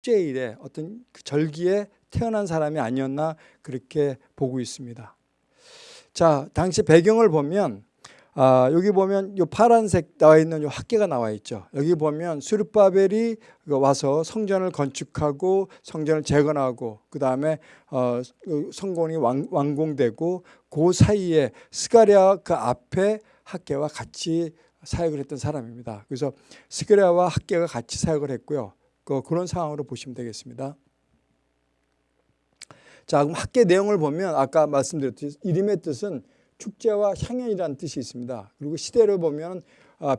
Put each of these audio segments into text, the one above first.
축제일에 어떤 그 절기에 태어난 사람이 아니었나 그렇게 보고 있습니다. 자, 당시 배경을 보면 아, 여기 보면 요 파란색 나와 있는 요 학계가 나와 있죠. 여기 보면 수르바벨이 와서 성전을 건축하고 성전을 재건하고 그 다음에 어, 성공이 왕, 완공되고 그 사이에 스가랴 그 앞에 학계와 같이 사역을 했던 사람입니다. 그래서 스가랴와 학계가 같이 사역을 했고요. 그, 그런 상황으로 보시면 되겠습니다. 자, 그럼 학계 내용을 보면 아까 말씀드렸듯이 이름의 뜻은 축제와 향연이라는 뜻이 있습니다. 그리고 시대를 보면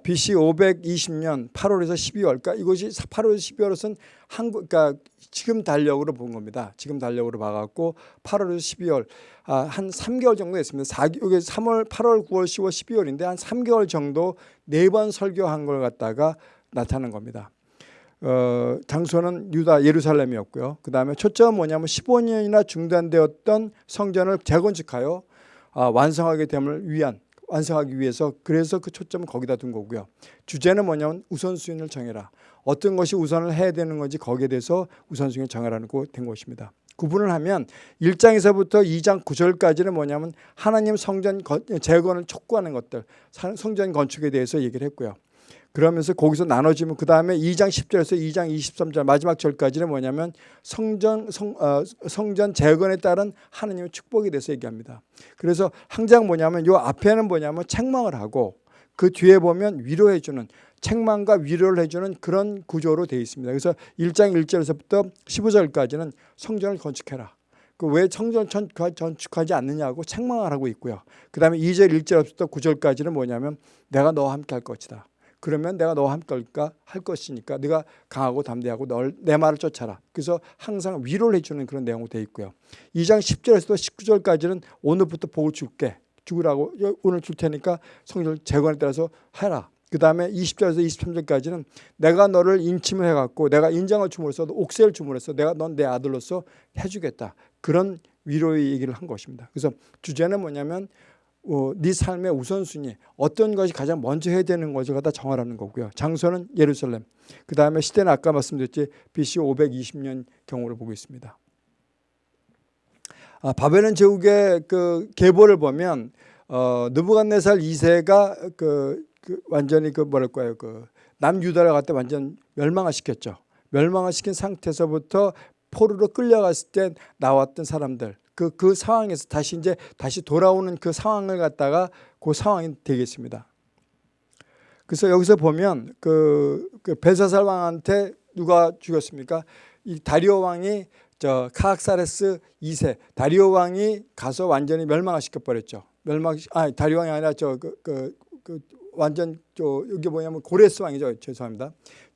BC 520년 8월에서 12월, 그러니까 이것이 8월에서 12월은 한국, 그러니까 지금 달력으로 본 겁니다. 지금 달력으로 봐갖고 8월에서 12월 아, 한 3개월 정도 됐습니다. 4, 여기 3월, 8월, 9월, 10월, 12월인데 한 3개월 정도 네 번 설교한 걸 갖다가 나타낸 겁니다. 어, 장소는 유다 예루살렘이었고요. 그 다음에 초점은 뭐냐면 15년이나 중단되었던 성전을 재건축하여 아, 완성하게 됨을 위한 완성하기 위해서 그래서 그 초점을 거기다 둔 거고요. 주제는 뭐냐면 우선순위를 정해라. 어떤 것이 우선을 해야 되는 건지 거기에 대해서 우선순위를 정해라는 거된 것입니다. 구분을 하면 1장에서부터 2장 9절까지는 뭐냐면 하나님 성전 재건을 촉구하는 것들 성전 건축에 대해서 얘기를 했고요. 그러면서 거기서 나눠지면 그 다음에 2장 10절에서 2장 23절 마지막 절까지는 뭐냐면 성전 성, 어, 성전 재건에 따른 하나님의 축복에 대해서 얘기합니다. 그래서 항상 뭐냐면 요 앞에는 뭐냐면 책망을 하고 그 뒤에 보면 위로해 주는 책망과 위로를 해주는 그런 구조로 되어 있습니다. 그래서 1장 1절에서부터 15절까지는 성전을 건축해라. 그 왜 성전 건축하지 않느냐고 책망을 하고 있고요. 그 다음에 2절 1절부터 9절까지는 뭐냐면 내가 너와 함께 할 것이다. 그러면 내가 너와 함께 할 것이니까 네가 강하고 담대하고 널 내 말을 쫓아라. 그래서 항상 위로를 해주는 그런 내용으로 되어 있고요. 2장 10절에서 19절까지는 오늘부터 복을 줄게. 죽으라고 오늘 줄 테니까 성전 재건에 따라서 해라. 그 다음에 20절에서 23절까지는 내가 너를 인침을 해갖고 내가 인정을 줌으로써 옥세를 줌으로써 내가 넌 내 아들로서 해주겠다. 그런 위로의 얘기를 한 것입니다. 그래서 주제는 뭐냐면 어, 네 삶의 우선순위 어떤 것이 가장 먼저 해야 되는 것을 갖다 정하라는 거고요. 장소는 예루살렘. 그 다음에 시대는 아까 말씀드렸지 BC 520년 경우를 보고 있습니다. 아, 바벨론 제국의 그 계보를 보면 어, 느부갓네살 2세가 그, 그 완전히 그 뭐랄까요 그 남유다를 갖다 완전 멸망을 시켰죠. 멸망을 시킨 상태에서부터 포로로 끌려갔을 때 나왔던 사람들 그, 그 상황에서 다시 이제 다시 돌아오는 그 상황을 갖다가 그 상황이 되겠습니다. 그래서 여기서 보면 그, 그 벨사살 왕한테 누가 죽였습니까? 이 다리오 왕이 저 카악사레스 2세 다리오 왕이 가서 완전히 멸망을 시켜버렸죠. 멸망 아 다리오 왕이 아니라 저그 그, 그 완전 저 여기 뭐냐면 고레스 왕이죠. 죄송합니다.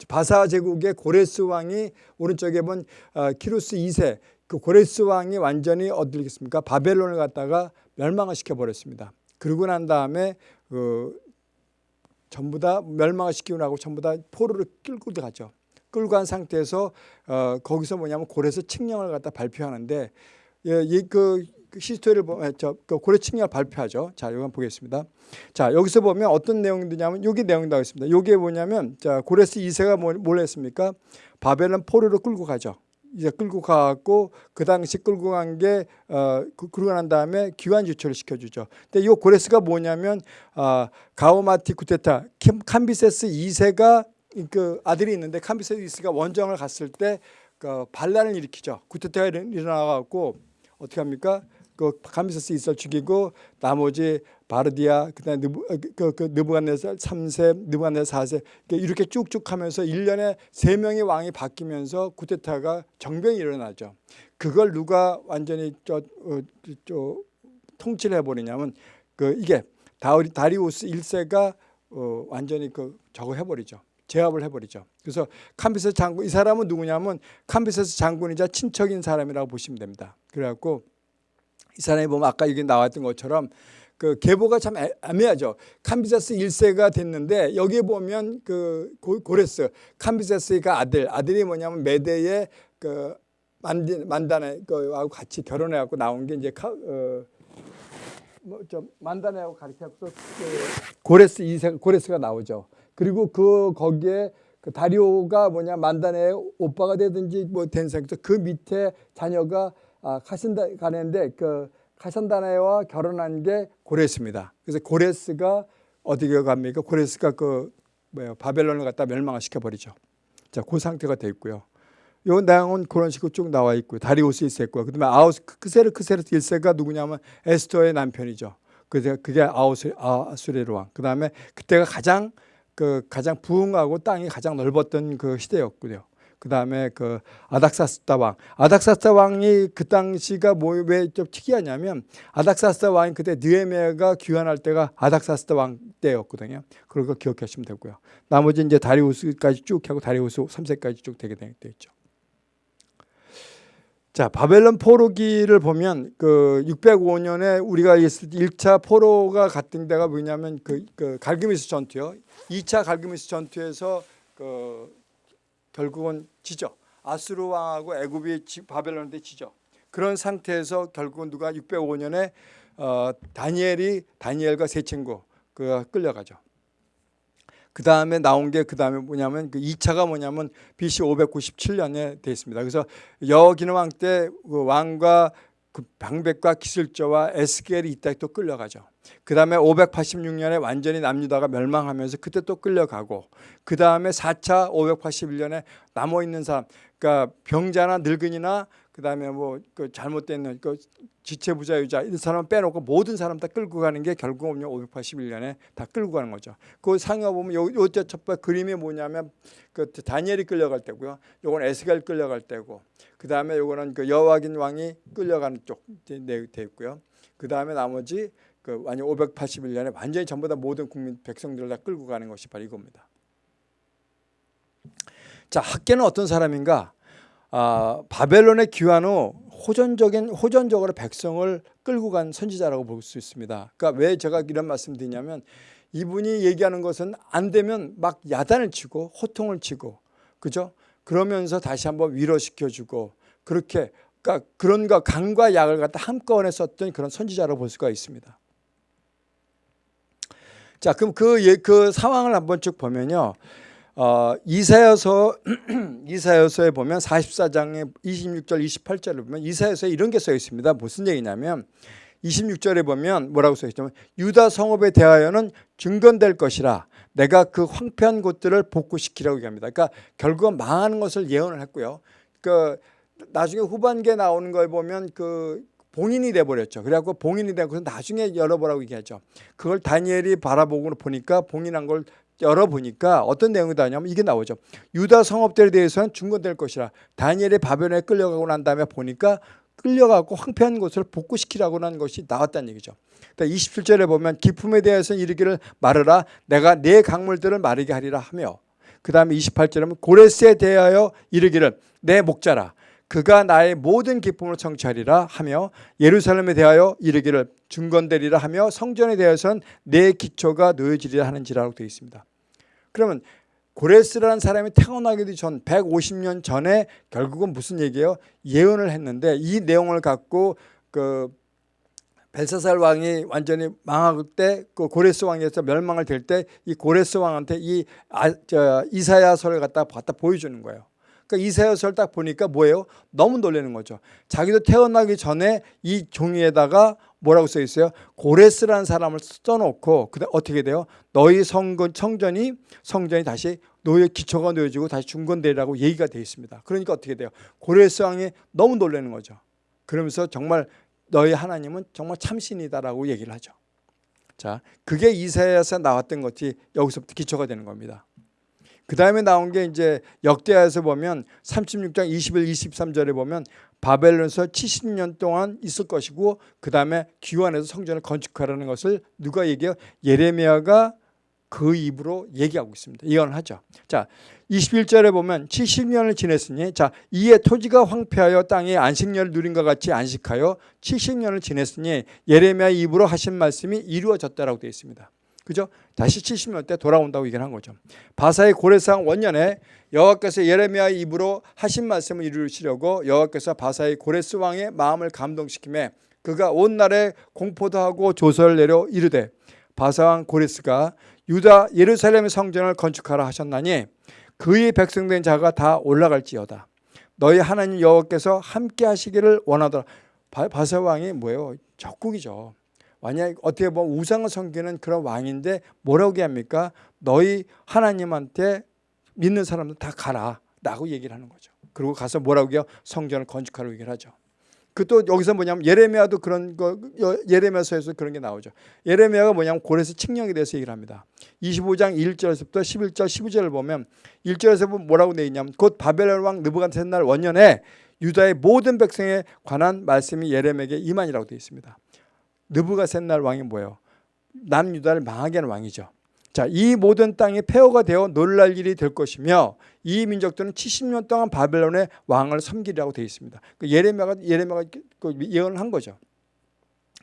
바사 제국의 고레스 왕이 오른쪽에 본 어, 키루스 2세 그 고레스 왕이 완전히 어디겠습니까? 바벨론을 갖다가 멸망을 시켜버렸습니다. 그러고 난 다음에 그 전부 다 멸망을 시키고 나고 전부 다 포로를 끌고 들어가죠. 끌고 간 상태에서 어, 거기서 뭐냐면 고레스 칙령을 갖다 발표하는데 예, 그, 그 히스토리를 보면 저, 그 고레 칙령을 발표하죠. 자, 이거 보겠습니다. 자, 여기서 보면 어떤 내용이냐면 여기 내용이 나와 있습니다. 이게 뭐냐면 자, 고레스 2세가 뭘, 뭘 했습니까? 바벨론 포로를 끌고 가죠. 이제 끌고 가고 그 당시 끌고 간 게 어, 그, 그러고 난 다음에 기관 지출을 시켜주죠. 근데 이 고레스가 뭐냐면 어, 가오마티 쿠테타 캄비세스 2세가 그 아들이 있는데 캄비세스 2세가 원정을 갔을 때 그 반란을 일으키죠. 쿠테타가 일어나갖고 어떻게 합니까? 그 캄비세스 2세를 죽이고 나머지 바르디아 그다음에 느부, 어, 그, 그 느부갓네살 3세, 느부갓네살 4세 이렇게 쭉쭉 하면서 1년에 3명의 왕이 바뀌면서 쿠데타가 정병이 일어나죠. 그걸 누가 완전히 저, 어, 저 통치를 해버리냐면 그 이게 다리, 다리우스 1세가 어, 완전히 그 저거 해버리죠. 제압을 해버리죠. 그래서 캄비세스 장군 이 사람은 누구냐면 캄비세스 장군이자 친척인 사람이라고 보시면 됩니다. 그래갖고 이 사람이 보면 아까 여기 나왔던 것처럼 그 계보가 참 애매하죠. 캄비세스 1세가 됐는데 여기 보면 그 고레스 캄비세스가 아들 아들이 뭐냐면 메대의 그 만디, 만다네 거하고 같이 결혼해 갖고 나온 게 이제 카, 어, 뭐좀 만다네하고 가르쳐서 그 고레스 2세 고레스가 나오죠. 그리고 그 거기에 그 다리오가 뭐냐 만단의 오빠가 되든지 뭐 된 상태에서 그 밑에 자녀가 아, 카신다 가는데 그 카산다나와 결혼한 게 고레스입니다. 그래서 고레스가 어디가 갑니까? 고레스가 그 뭐야 바벨론을 갖다 멸망을 시켜 버리죠. 자, 그 상태가 돼 있고요. 요 내용은 그런 식으로 쭉 나와 있고요. 다리우스 1세고요. 그다음에 아우스 크세르크세르 1세가 누구냐면 에스터의 남편이죠. 그게 그게 아우스 아수레르 왕. 그다음에 그때가 가장 그 가장 부흥하고 땅이 가장 넓었던 그 시대였고요. 그 다음에 그 아닥사스다 왕. 아닥사스다 왕이 그 당시가 뭐 왜 좀 특이하냐면 아닥사스다 왕이 그때 느헤미야가 귀환할 때가 아닥사스다 왕 때였거든요. 거 기억하시면 되고요. 나머지 이제 다리우스까지 쭉 하고 다리우스 3세까지 쭉 되게 돼 있죠. 자, 바벨론 포로기를 보면 그 605년에 우리가 있을 때 1차 포로가 갔던 데가 뭐냐면 그, 그 갈그미스 전투요. 2차 갈그미스 전투에서 그 결국은 지죠. 아수르 왕하고 애굽이 지- 바벨론한테 지죠. 그런 상태에서 결국은 누가 605년에 어, 다니엘이 다니엘과 세 친구 그 끌려가죠. 그 다음에 나온 게 그 다음에 뭐냐면 그 2차가 뭐냐면 BC 597년에 돼 있습니다. 그래서 여기는 왕때그 왕과 그 방백과 기술자와 에스겔이 이때 또 끌려가죠. 그 다음에 586년에 완전히 남유다가 멸망하면서 그때 또 끌려가고 그 다음에 4차 581년에 남아 있는 사람, 그러니까 병자나 늙은이나 그 다음에 뭐 그 잘못된 그 지체부자유자 이런 사람 빼놓고 모든 사람 다 끌고 가는 게 결국은 581년에 다 끌고 가는 거죠. 그 상어 보면 요 요때 첫번 그림이 뭐냐면 그 다니엘이 끌려갈 때고요. 요건 에스겔 끌려갈 때고 그 다음에 요거는 그 여호와긴 왕이 끌려가는 쪽돼 있고요. 그 다음에 나머지 그 완전 581년에 완전히 전부 다 모든 국민 백성들을 다 끌고 가는 것이 바로 이겁니다. 자 학계는 어떤 사람인가? 아, 바벨론에 귀환 후 호전적인 호전적으로 백성을 끌고 간 선지자라고 볼 수 있습니다. 그러니까 왜 제가 이런 말씀드리냐면 이분이 얘기하는 것은 안 되면 막 야단을 치고 호통을 치고 그죠? 그러면서 다시 한번 위로시켜 주고 그렇게 그러니까 그런 거 강과 약을 갖다 한꺼번에 썼던 그런 선지자라고 볼 수가 있습니다. 자, 그럼 그, 예- 그 상황을 한번 쭉 보면요. 어, 이사여서 이사여서에 보면 44장의 26절 28절을 보면 이사여서에 이런 게 써 있습니다. 무슨 얘기냐면 26절에 보면 뭐라고 써 있냐면 유다 성읍에 대하여는 증건될 것이라 내가 그 황폐한 곳들을 복구시키라고 얘기합니다. 그러니까 결국은 망하는 것을 예언을 했고요. 그 나중에 후반기에 나오는 걸 보면 그 봉인이 돼 버렸죠. 그래갖고 봉인이 되고 나중에 열어보라고 얘기하죠. 그걸 다니엘이 바라보고 보니까 봉인한 걸 열어보니까 어떤 내용이 나냐면 이게 나오죠. 유다 성읍들에 대해서는 중건될 것이라 다니엘이 바벨론에 끌려가고 난 다음에 보니까 끌려가고 황폐한 곳을 복구시키라고 하는 것이 나왔다는 얘기죠. 그러니까 27절에 보면 기품에 대해서는 이르기를 말하라 내가 내 강물들을 마르게 하리라 하며 그 다음에 28절에 보면 고레스에 대하여 이르기를 내 목자라 그가 나의 모든 기쁨을 청취하리라 하며 예루살렘에 대하여 이르기를 중건되리라 하며 성전에 대해서는 내 기초가 놓여지리라 하는지라고 되어 있습니다. 그러면 고레스라는 사람이 태어나기도 전 150년 전에 결국은 무슨 얘기예요? 예언을 했는데 이 내용을 갖고 그 벨사살 왕이 완전히 망할 때 그 고레스 왕에서 멸망을 될 때 이 고레스 왕한테 이 아, 저, 이사야서를 갖다 갖다 보여주는 거예요. 그러니까 이사야서를 딱 보니까 뭐예요? 너무 놀라는 거죠. 자기도 태어나기 전에 이 종이에다가 뭐라고 써 있어요? 고레스라는 사람을 써놓고 그다 어떻게 돼요? 너희 성전 성전이 성전이 다시 노예 기초가 놓여지고 다시 중건되라고 얘기가 되어 있습니다. 그러니까 어떻게 돼요? 고레스 왕이 너무 놀라는 거죠. 그러면서 정말 너희 하나님은 정말 참신이다라고 얘기를 하죠. 자, 그게 이사야에서 나왔던 것이 여기서부터 기초가 되는 겁니다. 그 다음에 나온 게 이제 역대하에서 보면 36장 21, 23절에 보면 바벨론에서 70년 동안 있을 것이고 그 다음에 귀환해서 성전을 건축하라는 것을 누가 얘기해요? 예레미야가 그 입으로 얘기하고 있습니다. 예언을 하죠. 자, 21절에 보면 70년을 지냈으니 자, 이에 토지가 황폐하여 땅에 안식년을 누린 것 같이 안식하여 70년을 지냈으니 예레미야 입으로 하신 말씀이 이루어졌다라고 되어 있습니다. 그죠? 다시 70년 때 돌아온다고 얘기를 한 거죠. 바사의 고레상 원년에 여호와께서 예레미야 입으로 하신 말씀을 이루시려고 여호와께서 바사의 고레스 왕의 마음을 감동시키매 그가 온 날에 공포도 하고 조서를 내려 이르되 바사 왕 고레스가 유다 예루살렘 성전을 건축하라 하셨나니 그의 백성된 자가 다 올라갈지어다. 너희 하나님 여호와께서 함께 하시기를 원하더라. 바- 바사 왕이 뭐예요? 적국이죠. 만약 어떻게 보면 우상을 섬기는 그런 왕인데 뭐라고 얘기합니까? 너희 하나님한테 믿는 사람들 다 가라 라고 얘기를 하는 거죠. 그리고 가서 뭐라고 해요? 성전을 건축하라고 얘기를 하죠. 그 또 여기서 뭐냐면 예레미야도 그런 거 여- 예레미야서에서 그런 게 나오죠. 예레미야가 뭐냐면 고레스 칙령에 대해서 얘기를 합니다. 25장 1절에서부터 11절 12절을 보면 1절에서 보면 뭐라고 돼 있냐면 곧 바벨론 왕 느부갓네살 원년에 유다의 모든 백성에 관한 말씀이 예레미야에게 임한이라고 되어 있습니다. 느부갓네살 왕이 뭐예요? 남유다를 망하게 하는 왕이죠. 자, 이 모든 땅이 폐허가 되어 놀랄 일이 될 것이며 이 민족들은 70년 동안 바벨론의 왕을 섬기리라고 되어 있습니다. 그 예레미야가 예레미야가 그 예언을 한 거죠.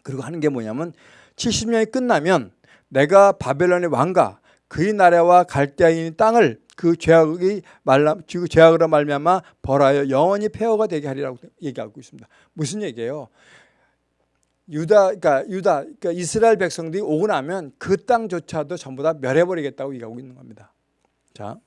그리고 하는 게 뭐냐면 70년이 끝나면 내가 바벨론의 왕과 그의 나라와 갈대아인 땅을 그 죄악이 말라 그 죄악으로 말미암아 벌하여 영원히 폐허가 되게 하리라고 얘기하고 있습니다. 무슨 얘기예요? 유다 그러니까 유다 그러니까 이스라엘 백성들이 오고 나면 그 땅조차도 전부 다 멸해버리겠다고 얘기하고 있는 겁니다. 자,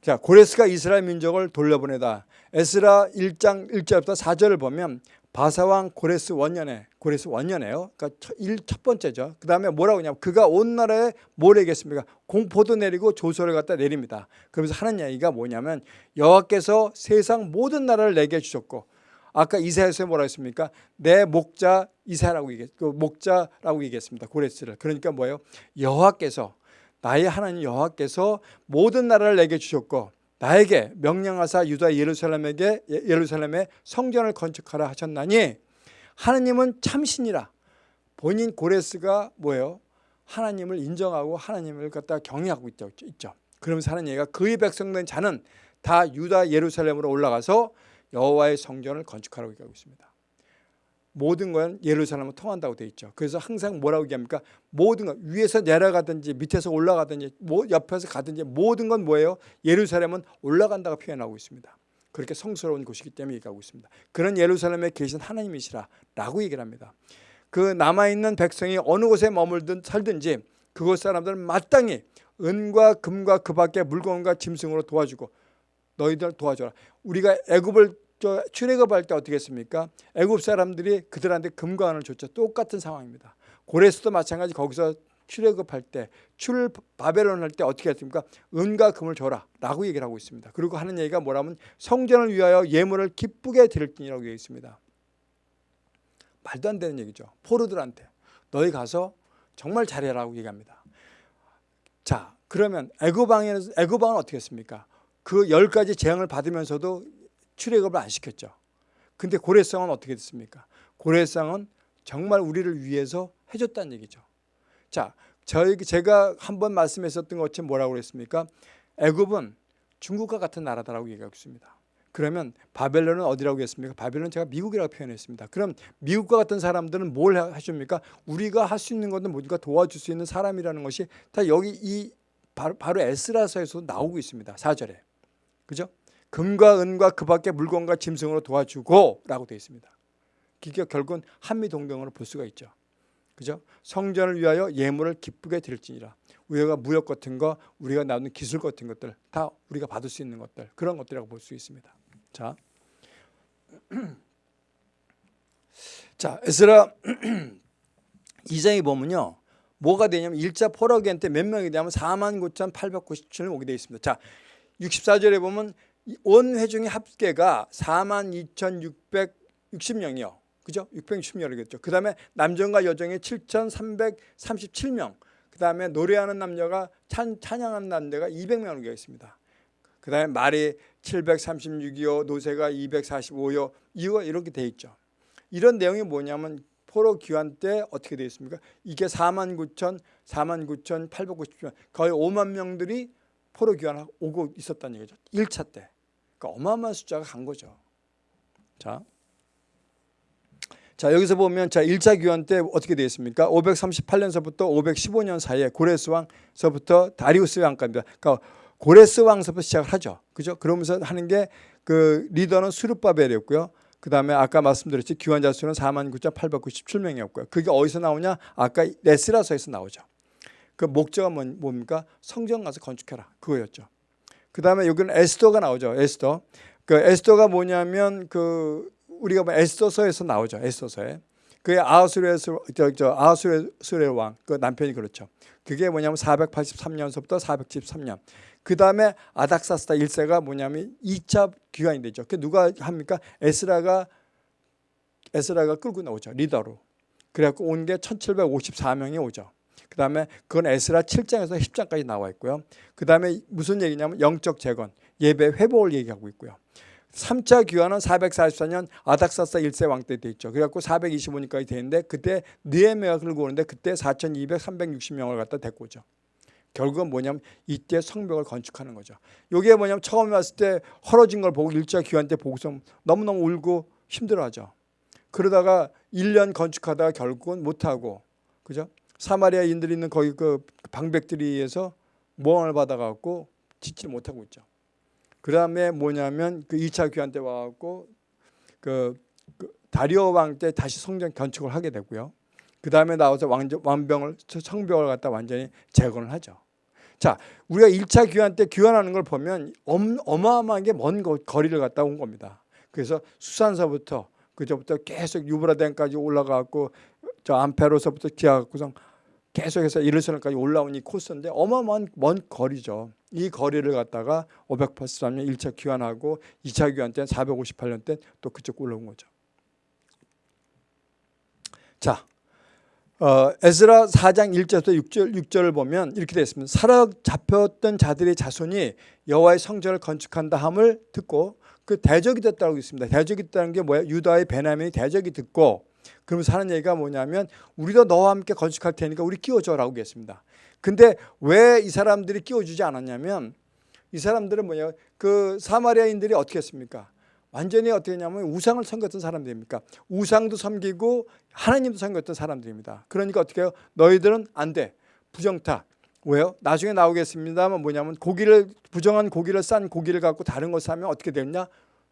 자 고레스가 이스라엘 민족을 돌려보내다. 에스라 1장 1절부터 4절을 보면 바사왕 고레스 원년에 고레스 원년에요. 그러니까 첫, 번째죠. 그 다음에 뭐라고 하냐면 그가 온 나라에 뭘 내겠습니까? 공포도 내리고 조소를 갖다 내립니다. 그러면서 하는 얘기가 뭐냐면 여호와께서 세상 모든 나라를 내게 주셨고 아까 이사야서에 뭐라 했습니까? 내 목자 이사라고 얘기했, 그 목자라고 얘기했습니다. 고레스를. 그러니까 뭐예요? 여호와께서 나의 하나님 여호와께서 모든 나라를 내게 주셨고 나에게 명령하사 유다 예루살렘에게 예- 예루살렘에 성전을 건축하라 하셨나니 하나님은 참신이라. 본인 고레스가 뭐예요? 하나님을 인정하고 하나님을 갖다 경외하고. 있죠. 그러면서 하는 얘기가 그의 백성된 자는 다 유다 예루살렘으로 올라가서 여호와의 성전을 건축하라고 얘기하고 있습니다. 모든 건 예루살렘을 통한다고 되어 있죠. 그래서 항상 뭐라고 얘기합니까? 모든 건 위에서 내려가든지 밑에서 올라가든지 뭐 옆에서 가든지 모든 건 뭐예요? 예루살렘은 올라간다고 표현하고 있습니다. 그렇게 성스러운 곳이기 때문에 얘기하고 있습니다. 그런 예루살렘에 계신 하나님이시라 라고 얘기를 합니다. 그 남아있는 백성이 어느 곳에 머물든 살든지 그곳 사람들은 마땅히 은과 금과 그 밖에 물건과 짐승으로 도와주고 너희들 도와줘라. 우리가 애굽을 저 출애굽할 때 어떻게 했습니까? 애굽 사람들이 그들한테 금과 은을 줬죠. 똑같은 상황입니다. 고레스도 마찬가지 거기서 출애굽할 때, 출 바벨론 할 때 어떻게 했습니까? 은과 금을 줘라라고 얘기를 하고 있습니다. 그리고 하는 얘기가 뭐라면 성전을 위하여 예물을 기쁘게 드릴지니라고 얘기해 있습니다. 말도 안 되는 얘기죠. 포로들한테 너희 가서 정말 잘해라고 얘기합니다. 자, 그러면 애굽 왕에는 애굽 왕은 어떻게 했습니까? 그 열 가지 재앙을 받으면서도 출애굽을 안 시켰죠. 근데 고레스왕은 어떻게 됐습니까? 고레스왕은 정말 우리를 위해서 해줬다는 얘기죠. 자, 저희 제가 한 번 말씀했었던 것처럼 뭐라고 그랬습니까? 애굽은 중국과 같은 나라다라고 얘기하고 있습니다. 그러면 바벨론은 어디라고 했습니까? 바벨론 제가 미국이라고 표현했습니다. 그럼 미국과 같은 사람들은 뭘 하십니까? 우리가 할 수 있는 것은 뭔가 도와줄 수 있는 사람이라는 것이 다 여기 이 바로, 바로 에스라서에서 나오고 있습니다. 4절에. 그죠? 금과 은과 그 밖에 물건과 짐승으로 도와주고 라고 되어 있습니다. 그게 결국은 한미 동맹으로 볼 수가 있죠. 그죠? 성전을 위하여 예물을 기쁘게 드릴지니라. 우리가 무역 같은 거, 우리가 나누는 기술 같은 것들 다 우리가 받을 수 있는 것들 그런 것들이라고 볼 수 있습니다. 자, 자 에스라 2장에 보면요. 뭐가 되냐면 1차 포로기한 때몇 명이 되냐면 4만 9,897명 오게 되어 있습니다. 자, 64절에 보면 온 회중의 합계가 4만 2,660명이요. 그죠? 660명이겠죠. 그 다음에 남정과 여정이 7,337명. 그 다음에 노래하는 남녀가 찬, 찬양하는 남녀가 200명으로 되어 있습니다. 그 다음에 말이 736이요. 노새가 245요. 이거 이렇게 돼 있죠. 이런 내용이 뭐냐면 포로 귀환 때 어떻게 되어 있습니까? 이게 4만 9천, 4만 9천 890명. 거의 5만 명들이 포로 귀환 오고 있었다는 얘기죠. 1차 때. 그러니까 어마어마한 숫자가 간 거죠. 자. 자, 여기서 보면 자, 1차 귀환 때 어떻게 되어 있습니까? 538년서부터 515년 사이에 고레스 왕서부터 다리우스 왕까지입니다. 그러니까 고레스 왕서부터 시작을 하죠. 그죠? 그러면서 하는 게 그 리더는 수르바벨이었고요. 그 다음에 아까 말씀드렸지 귀환자 수는 49,897명이었고요. 그게 어디서 나오냐? 아까 레스라서에서 나오죠. 그 목적은 뭡니까? 성전 가서 건축해라. 그거였죠. 그 다음에 여기는 에스더가 나오죠. 에스더. 그 에스더가 뭐냐면 그 우리가 뭐 에스더서에서 나오죠. 에스더서에. 그게 아하수레 저 저 아하수레 왕 그 남편이 그렇죠. 그게 뭐냐면 483년서부터 473년. 그 다음에 아닥사스다 1세가 뭐냐면 2차 귀환이 되죠. 그 누가 합니까? 에스라가 에스라가 끌고 나오죠. 리더로. 그래갖고 온 게 1754명이 오죠. 그 다음에 그건 에스라 7장에서 10장까지 나와 있고요. 그 다음에 무슨 얘기냐면 영적 재건, 예배 회복을 얘기하고 있고요. 3차 귀환은 444년 아닥사스 1세 왕 때 돼 있죠. 그래갖고 425년까지 되는데 그때 느헤미야가 끌고 오는데 그때 4,200, 360명을 갖다 데리고 오죠. 결국은 뭐냐면 이때 성벽을 건축하는 거죠. 이게 뭐냐면 처음에 왔을 때 헐어진 걸 보고 1차 귀환 때 보고서 너무너무 울고 힘들어하죠. 그러다가 1년 건축하다가 결국은 못하고 그죠? 사마리아인들이 있는 거기 그 방백들에 의해서 모함을 받아갖고 짓지를 못하고 있죠. 그 다음에 뭐냐면 그 2차 귀환 때 와갖고 그, 그 다리오 왕 때 다시 성전 건축을 하게 되고요. 그 다음에 나와서 왕정, 왕병을 성벽을 갖다 완전히 재건을 하죠. 자, 우리가 1차 귀환 때 귀환하는 걸 보면 어마어마하게 먼 거리를 갔다 온 겁니다. 그래서 수산서부터 그저부터 계속 유브라덴까지 올라가고 저 암페로서부터 기아갖고서 계속해서 이르선까지 올라온 이 코스인데 어마어마한 먼 거리죠. 이 거리를 갖다가 583년 1차 귀환하고 2차 귀환 때 458년 때 또 그쪽 올라온 거죠. 자, 어, 에스라 4장 1절부터 6절, 6절을 보면 이렇게 되어 있습니다. 사로잡혔던 자들의 자손이 여호와의 성전을 건축한다 함을 듣고 그 대적이 됐다고 있습니다. 대적이 됐다는 게 뭐야? 유다의 베냐민이 대적이 듣고 그러면서 하는 얘기가 뭐냐면 우리도 너와 함께 건축할 테니까 우리 끼워줘라고 했습니다. 근데 왜 이 사람들이 끼워주지 않았냐면 이 사람들은 뭐냐 그 사마리아인들이 어떻게 했습니까? 완전히 어떻게 했냐면 우상을 섬겼던 사람들입니까? 우상도 섬기고 하나님도 섬겼던 사람들입니다. 그러니까 어떻게 해요? 너희들은 안 돼. 부정타. 왜요? 나중에 나오겠습니다만 뭐냐면 고기를 부정한 고기를 싼 고기를 갖고 다른 것을 하면 어떻게 되냐?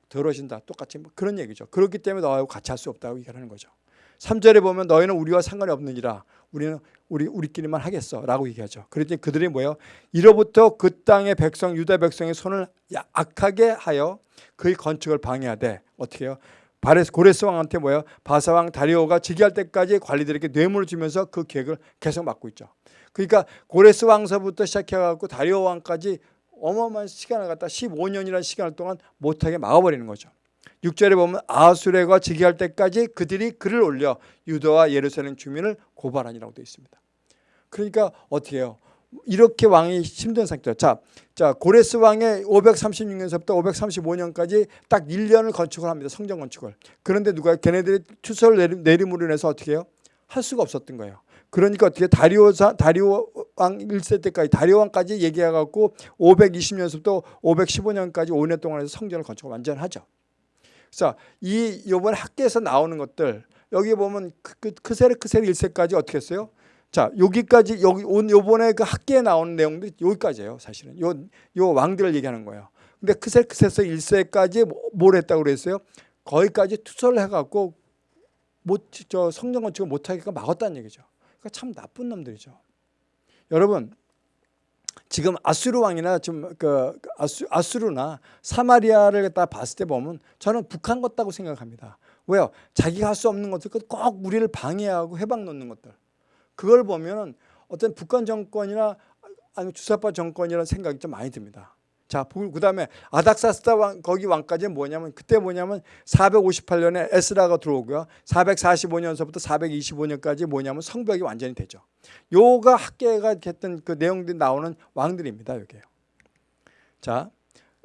더러진다. 똑같이 뭐 그런 얘기죠. 그렇기 때문에 너하고 같이 할 수 없다고 얘기하는 거죠. 3절에 보면 너희는 우리와 상관이 없느니라. 우리는 우리 우리끼리만 하겠어라고 얘기하죠. 그랬더니 그들이 뭐예요? 이로부터 그 땅의 백성 유다 백성의 손을 악하게 하여 그의 건축을 방해하되 어떻게 해요? 바레스 고레스 왕한테 뭐예요? 바사 왕 다리오가 즉위할 때까지 관리들에게 뇌물을 주면서 그 계획을 계속 막고 있죠. 그러니까 고레스 왕서부터 시작해 갖고 다리오 왕까지 어마어마한 시간을 갖다 15년이라는 시간을 동안 못하게 막아버리는 거죠. 6절에 보면 아수레가 즉위할 때까지 그들이 글을 올려 유다와 예루살렘 주민을 고발하니라고 되어 있습니다. 그러니까 어떻게 해요? 이렇게 왕이 힘든 상태죠. 자, 자 고레스 왕의 536년서부터 535년까지 딱 1년을 건축을 합니다. 성전 건축을. 그런데 누가 걔네들이 투서를 내림으로 인해서 어떻게 해요? 할 수가 없었던 거예요. 그러니까 어떻게 다리오 다리오 왕 1세 때까지 다리오 왕까지 얘기해 갖고 520년부터 515년까지 5년 동안 해서 성전을 건축을 완전하죠. 그래서 이 요번 학계에서 나오는 것들 여기 보면 크세르 크세르 1세까지 어떻게 했어요? 자, 여기까지 여기 온 요번에 그 학계에 나오는 내용들이 여기까지예요, 사실은. 요 요 왕들을 얘기하는 거예요. 근데 크세르 크세스 1세까지 뭐, 뭘 했다고 그랬어요? 거기까지 투서를 해 갖고 못 저 성전 건축을 못 하게끔 막았다는 얘기죠. 그러니까 참 나쁜 놈들이죠. 여러분 지금 아수르 왕이나 좀그 아수, 아수르나 사마리아를 갖다 봤을 때 보면 저는 북한 같다고 생각합니다. 왜요? 자기가 할 수 없는 것들 꼭 우리를 방해하고 해방 놓는 것들. 그걸 보면 어떤 북한 정권이나 아니면 주사파 정권이라는 생각이 좀 많이 듭니다. 자, 그 다음에 아닥사스다 왕, 거기 왕까지는 뭐냐면 그때 뭐냐면 458년에 에스라가 들어오고요. 445년서부터 425년까지 뭐냐면 성벽이 완전히 되죠. 요가 학계가 했던 그 내용들이 나오는 왕들입니다. 여기요. 자,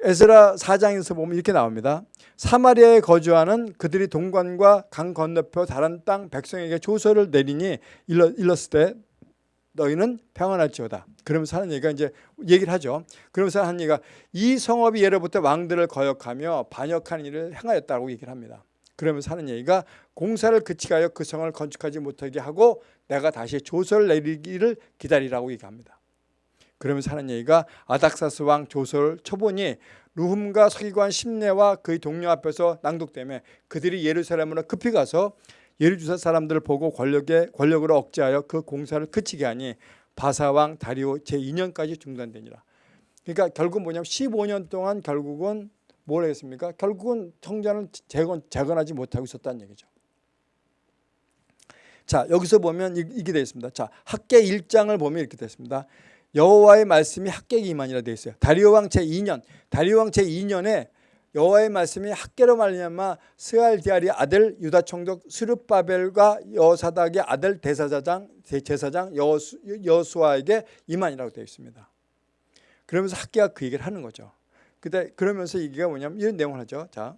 에스라 4장에서 보면 이렇게 나옵니다. 사마리아에 거주하는 그들이 동관과 강 건너편 다른 땅 백성에게 조서를 내리니 일렀을 때 너희는 평안할지어다. 그러면서 하는 얘기가 이제 얘기를 하죠. 그러면서 하는 얘기가 이 성읍이 예로부터 왕들을 거역하며 반역하는 일을 행하였다고 얘기를 합니다. 그러면서 하는 얘기가 공사를 그치하여 그 성을 건축하지 못하게 하고 내가 다시 조서를 내리기를 기다리라고 얘기합니다. 그러면서 하는 얘기가 아닥사스 왕 조서를 쳐보니 루흠과 서기관 심내와 그의 동료 앞에서 낭독되며 그들이 예루살렘으로 급히 가서 예루주사 사람들을 보고 권력에 권력으로 억제하여 그 공사를 그치게 하니 바사왕 다리오 제2년까지 중단되니라. 그러니까 결국 뭐냐면 15년 동안 결국은 뭘 했습니까? 결국은 성전을 재건, 재건하지 못하고 있었다는 얘기죠. 자 여기서 보면 이, 이게 되어 있습니다. 자 학계 1장을 보면 이렇게 되어 있습니다. 여호와의 말씀이 임하니라 되어 있어요. 다리오 왕 제2년 다리오 왕 제2년에 여호와의 말씀이 학계로 말미암아 스알디아리 아들 유다 총독 스룹바벨과 여사닥의 아들 대사장 제사장 여수, 여수아에게 임하니라고 되어 있습니다. 그러면서 학계가 그 얘기를 하는 거죠. 그때 그러면서 이게 뭐냐면 이런 내용을 하죠. 자,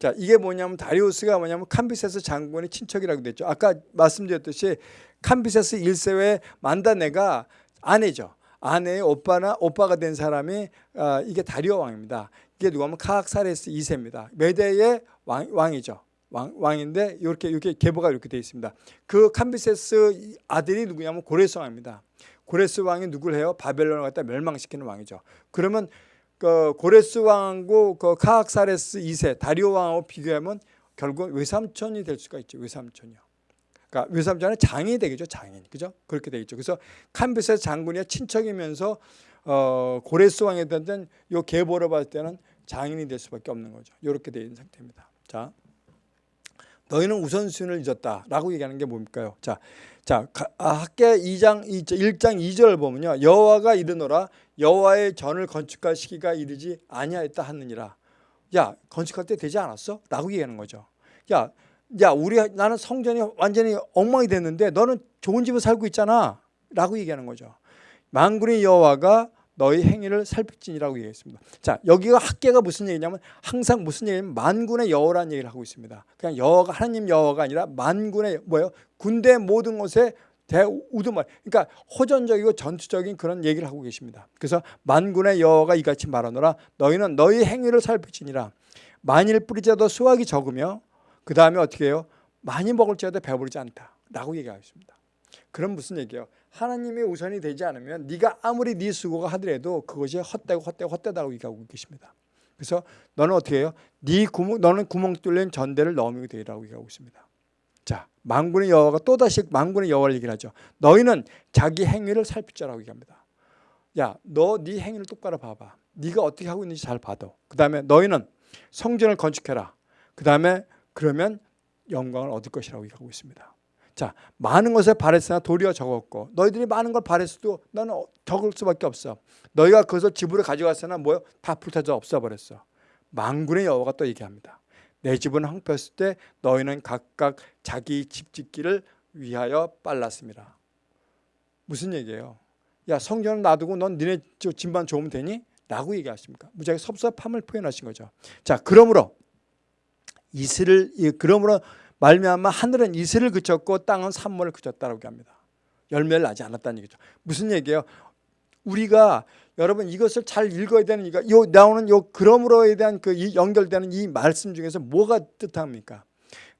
자 이게 뭐냐면 다리우스가 뭐냐면 캄비세스 장군의 친척이라고 됐죠. 아까 말씀드렸듯이 캄비세스 1세의 만다네가 아내죠. 아내의 오빠나 오빠가 된 사람이 어, 이게 다리오 왕입니다. 이게 누구냐면 카악사레스 2세입니다. 메대의 왕, 왕이죠. 왕, 왕인데 이렇게 이렇게 계보가 이렇게 되어 있습니다. 그 캄비세스 아들이 누구냐면 고레스 왕입니다. 고레스 왕이 누굴 해요? 바벨론을 갖다 멸망시키는 왕이죠. 그러면 그 고레스 왕하고 그 카악사레스 2세 다리오 왕하고 비교하면 결국 외삼촌이 될 수가 있죠. 외삼촌이요. 그러니까 외삼촌은 장인이 되겠죠. 장인. 그죠? 그렇게 되겠죠. 그래서 캄비세스 장군이 친척이면서 어, 고레스 왕에 대한 요 계보를 봤을 때는 장인이 될 수밖에 없는 거죠. 이렇게 되어 있는 상태입니다. 자, 너희는 우선순위를 잊었다라고 얘기하는 게 뭡니까요? 자, 자 아, 학계 2장 1장 2절 보면요. 여호와가 이르노라 여호와의 전을 건축할 시기가 이르지 아니하였다 하느니라. 야 건축할 때 되지 않았어? 라고 얘기하는 거죠. 야, 야 우리 나는 성전이 완전히 엉망이 됐는데 너는 좋은 집에 살고 있잖아. 라고 얘기하는 거죠. 만군의 여호와가 너희 행위를 살필지니라고 얘기했습니다. 자 여기가 학계가 무슨 얘기냐면 항상 무슨 얘기냐면 만군의 여호라는 얘기를 하고 있습니다. 그냥 여호가 하나님 여호가 아니라 만군의 뭐예요? 군대 모든 것에 대우두말 그러니까 호전적이고 전투적인 그런 얘기를 하고 계십니다. 그래서 만군의 여호가 이같이 말하노라 너희는 너희 행위를 살필지니라 만일 뿌리자도 수확이 적으며 그 다음에 어떻게 해요? 많이 먹을지라도 배부르지 않다라고 얘기하고 있습니다. 그럼 무슨 얘기예요? 하나님의 우선이 되지 않으면 네가 아무리 네 수고가 하더라도 그것이 헛되고 헛되고 헛되다고 얘기하고 계십니다. 그래서 너는 어떻게 해요? 네 구멍 너는 구멍 뚫린 전대를 넘으게 되라고 얘기하고 있습니다. 자, 만군의 여호와가 또 다시 만군의 여호와를 얘기를 하죠. 너희는 자기 행위를 살피자라고 얘기합니다. 야, 너 네 행위를 똑바로 봐봐. 네가 어떻게 하고 있는지 잘 봐도. 그 다음에 너희는 성전을 건축해라. 그 다음에 그러면 영광을 얻을 것이라고 얘기하고 있습니다. 자, 많은 것을 바랬으나 도리어 적었고 너희들이 많은 걸 바랬어도 너는 적을 수밖에 없어. 너희가 그것을 집으로 가져갔으나 뭐요? 다 불타져 없어버렸어. 망군의 여호와가 또 얘기합니다. 내 집은 황폐했을 때 너희는 각각 자기 집 짓기를 위하여 빨랐습니다. 무슨 얘기예요? 야 성전을 놔두고 넌 니네 집만 좋으면 되니? 라고 얘기하십니까? 무지하게 섭섭함을 표현하신 거죠. 자 그러므로 이슬을 그러므로 말미암아 하늘은 이슬을 그쳤고 땅은 산모를 그쳤다라고 합니다. 열매를 나지 않았다는 얘기죠. 무슨 얘기예요? 우리가 여러분 이것을 잘 읽어야 되는 이거 요 나오는 요 그러므로에 대한 그 연결되는 이 말씀 중에서 뭐가 뜻합니까?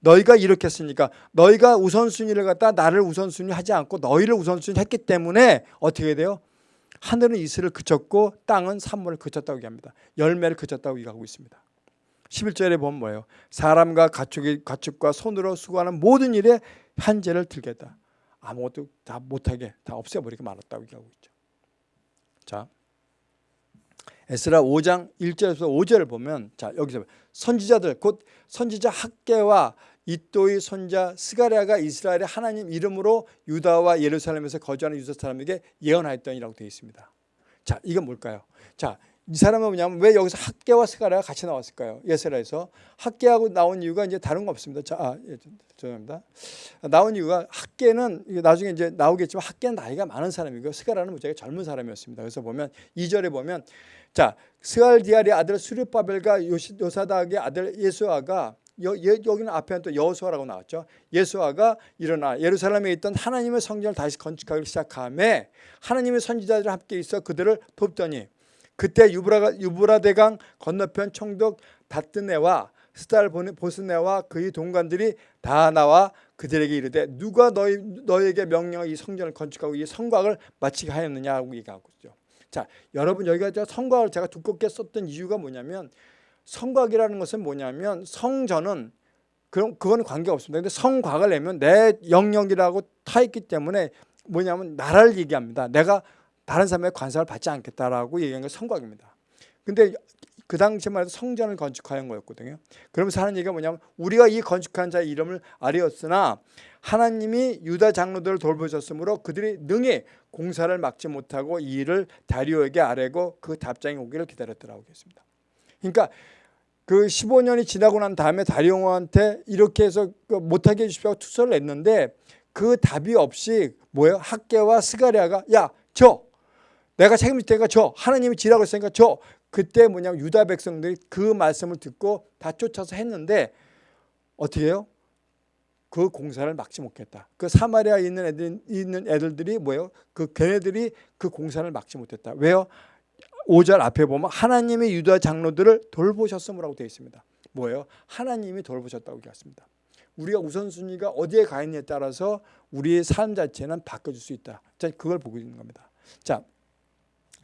너희가 이렇게 했으니까 너희가 우선순위를 갖다 나를 우선순위 하지 않고 너희를 우선순위 했기 때문에 어떻게 돼요? 하늘은 이슬을 그쳤고 땅은 산모를 그쳤다고 얘기합니다. 열매를 그쳤다고 얘기하고 있습니다. 11절에 보면 뭐예요? 사람과 가축이, 가축과 손으로 수고하는 모든 일에 한재를 들겠다. 아무것도 다 못하게 다 없애버리게 말았다고 얘기하고 있죠. 자, 에스라 5장 1절에서 5절을 보면 자 여기서 선지자들 곧 선지자 학계와 이또의 손자 스가랴가 이스라엘의 하나님 이름으로 유다와 예루살렘에서 거주하는 유다 사람에게 예언하였더니라고 되어 있습니다. 자, 이건 뭘까요? 자, 이 사람은 뭐냐면 왜 여기서 학계와 스가랴가 같이 나왔을까요? 예스라에서 학계하고 나온 이유가 이제 다른 거 없습니다. 자, 아, 예, 죄송합니다. 나온 이유가 학계는 나중에 이제 나오겠지만 학계는 나이가 많은 사람이고 스가랴는 무지하게 젊은 사람이었습니다. 그래서 보면 2절에 보면 자, 스알디아리 아들 수르바벨과 요사닥의 아들 예수아가 여, 여기는 앞에는 또 여호수아라고 나왔죠. 예수아가 일어나 예루살렘에 있던 하나님의 성전을 다시 건축하기 시작함에 하나님의 선지자들 함께 있어 그들을 돕더니 그때 유브라, 유브라 대강 건너편 총독 다뜨네와 스탈 보스네와 그의 동관들이 다 나와 그들에게 이르되 누가 너희, 너에게 명령을 이 성전을 건축하고 이 성곽을 마치게 하였느냐고 얘기하고 있죠. 자, 여러분 여기가 성곽을 제가 두껍게 썼던 이유가 뭐냐면 성곽이라는 것은 뭐냐면 성전은 그럼 그거는 관계 없습니다. 근데 성곽을 내면 내 영역이라고 타 있기 때문에 뭐냐면 나라를 얘기합니다. 내가 다른 사람의 관상을 받지 않겠다라고 얘기한 게 성곽입니다. 근데 그 당시만 해도 성전을 건축하는 거였거든요. 그러면서 하는 얘기가 뭐냐면 우리가 이 건축한 자의 이름을 아뢰었으나 하나님이 유다 장로들을 돌보셨으므로 그들이 능히 공사를 막지 못하고 이 일을 다리오에게 아뢰고 그 답장이 오기를 기다렸더라고 했습니다. 그러니까 그 15년이 지나고 난 다음에 다리오한테 이렇게 해서 그 못하게 해주십시오 투서를 냈는데 그 답이 없이 뭐예요? 학계와 스가리아가 야 저 내가 책임질 테니까 저 하나님이 지라고 했으니까 저 그때 뭐냐면 유다 백성들이 그 말씀을 듣고 다 쫓아서 했는데 어떻게 해요? 그 공사를 막지 못했다. 그 사마리아에 있는 애들 있는 애들들이 뭐예요? 그 걔네들이 그 공사를 막지 못했다. 왜요? 5절 앞에 보면 하나님의 유다 장로들을 돌보셨음이라고 되어 있습니다. 뭐예요? 하나님이 돌보셨다고 얘기했습니다. 우리가 우선순위가 어디에 가 있느냐에 따라서 우리의 삶 자체는 바꿔줄 수 있다. 자, 그걸 보고 있는 겁니다. 자,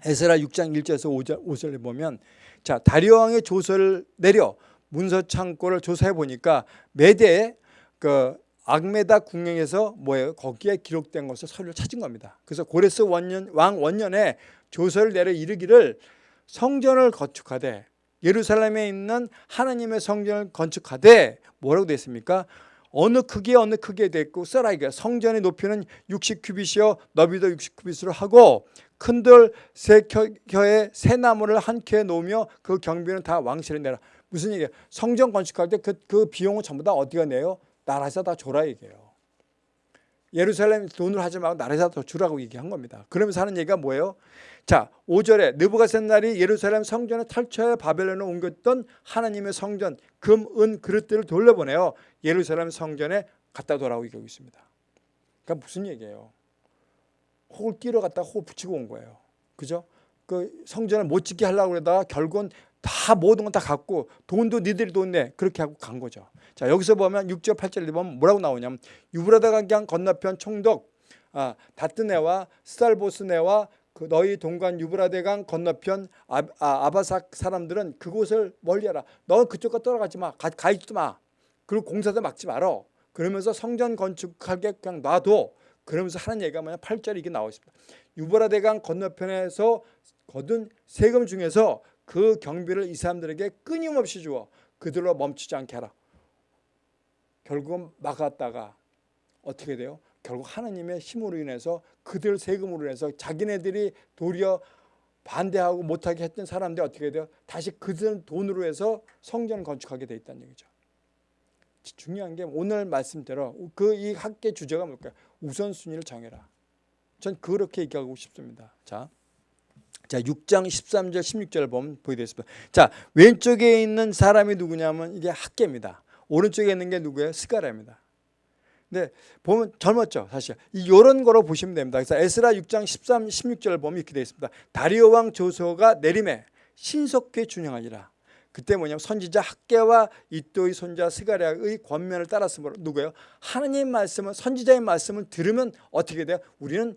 에스라 6장 1절에서 5절, 5절에 보면 자 다리오 왕의 조서를 내려 문서 창고를 조사해 보니까 메대에 그 악메다 궁령에서 뭐예요? 거기에 기록된 것을 서류를 찾은 겁니다. 그래서 고레스 원년 왕 원년에 조서를 내려 이르기를 성전을 건축하되 예루살렘에 있는 하나님의 성전을 건축하되 뭐라고 됐습니까? 어느 크기에 어느 크기에 됐고 써라 이게 성전의 높이는 60규빗이요 너비도 60규빗으로 하고 큰돌세 켜에 새 나무를 한 켜에 놓으며 그 경비는 다 왕실에 내라. 무슨 얘기예요? 성전 건축할 때그그 비용은 전부 다 어디가 내요? 나라에서 다 줘라 얘기예요. 예루살렘 돈을 하지 말고 나라에서 더 주라고 얘기한 겁니다. 그러면서 하는 얘기가 뭐예요? 자, 5절에 느부갓셋날이 예루살렘 성전에 탈취하여 바벨론에 옮겼던 하나님의 성전 금, 은, 그릇들을 돌려보내요. 예루살렘 성전에 갖다 놓으라고 얘기하고 있습니다. 그러니까 무슨 얘기예요? 혹을 끼러 갔다가 혹을 붙이고 온 거예요. 그죠? 그 성전을 못 짓게 하려고 그러다가 결국은 다 모든 건 다 갖고 돈도 니들이 돈 내. 그렇게 하고 간 거죠. 자, 여기서 보면 6절 8절에 보면 뭐라고 나오냐면 유브라다 강강 건너편 총독 아, 다뜨네와 스달보스네와 그 너희 동관 유브라데강 건너편 아, 아, 바삭 사람들은 그곳을 멀리하라. 너 그쪽과 떠나가지 마. 가, 가 있지 마. 그리고 공사도 막지 말어. 그러면서 성전 건축하게 그냥 놔둬. 그러면서 하는 얘기가 뭐냐 8절에 이게 나와 있습니다. 유브라데강 건너편에서 거둔 세금 중에서 그 경비를 이 사람들에게 끊임없이 주어 그들로 멈추지 않게 하라. 결국은 막았다가 어떻게 돼요? 결국 하나님의 힘으로 인해서 그들 세금으로 인해서 자기네들이 도리어 반대하고 못하게 했던 사람들이 어떻게 돼요? 다시 그들 돈으로 해서 성전을 건축하게 돼 있다는 얘기죠. 중요한 게 오늘 말씀대로 그 이 학계 주제가 뭘까요? 우선순위를 정해라. 전 그렇게 얘기하고 싶습니다. 자, 자 6장 13절 16절을 보면 보게 되겠습니다. 자 왼쪽에 있는 사람이 누구냐면 이게 학계입니다. 오른쪽에 있는 게 누구예요? 스가랴입니다. 근데 보면 젊었죠 사실 이런 거로 보시면 됩니다. 그래서 에스라 6장 13, 16절을 보면 이렇게 되어 있습니다. 다리오 왕 조서가 내림에 신속히 준영하니라. 그때 뭐냐면 선지자 학계와 이또의 손자 스가랴의 권면을 따랐으므로 누구예요? 하나님 말씀을 선지자의 말씀을 들으면 어떻게 돼요? 우리는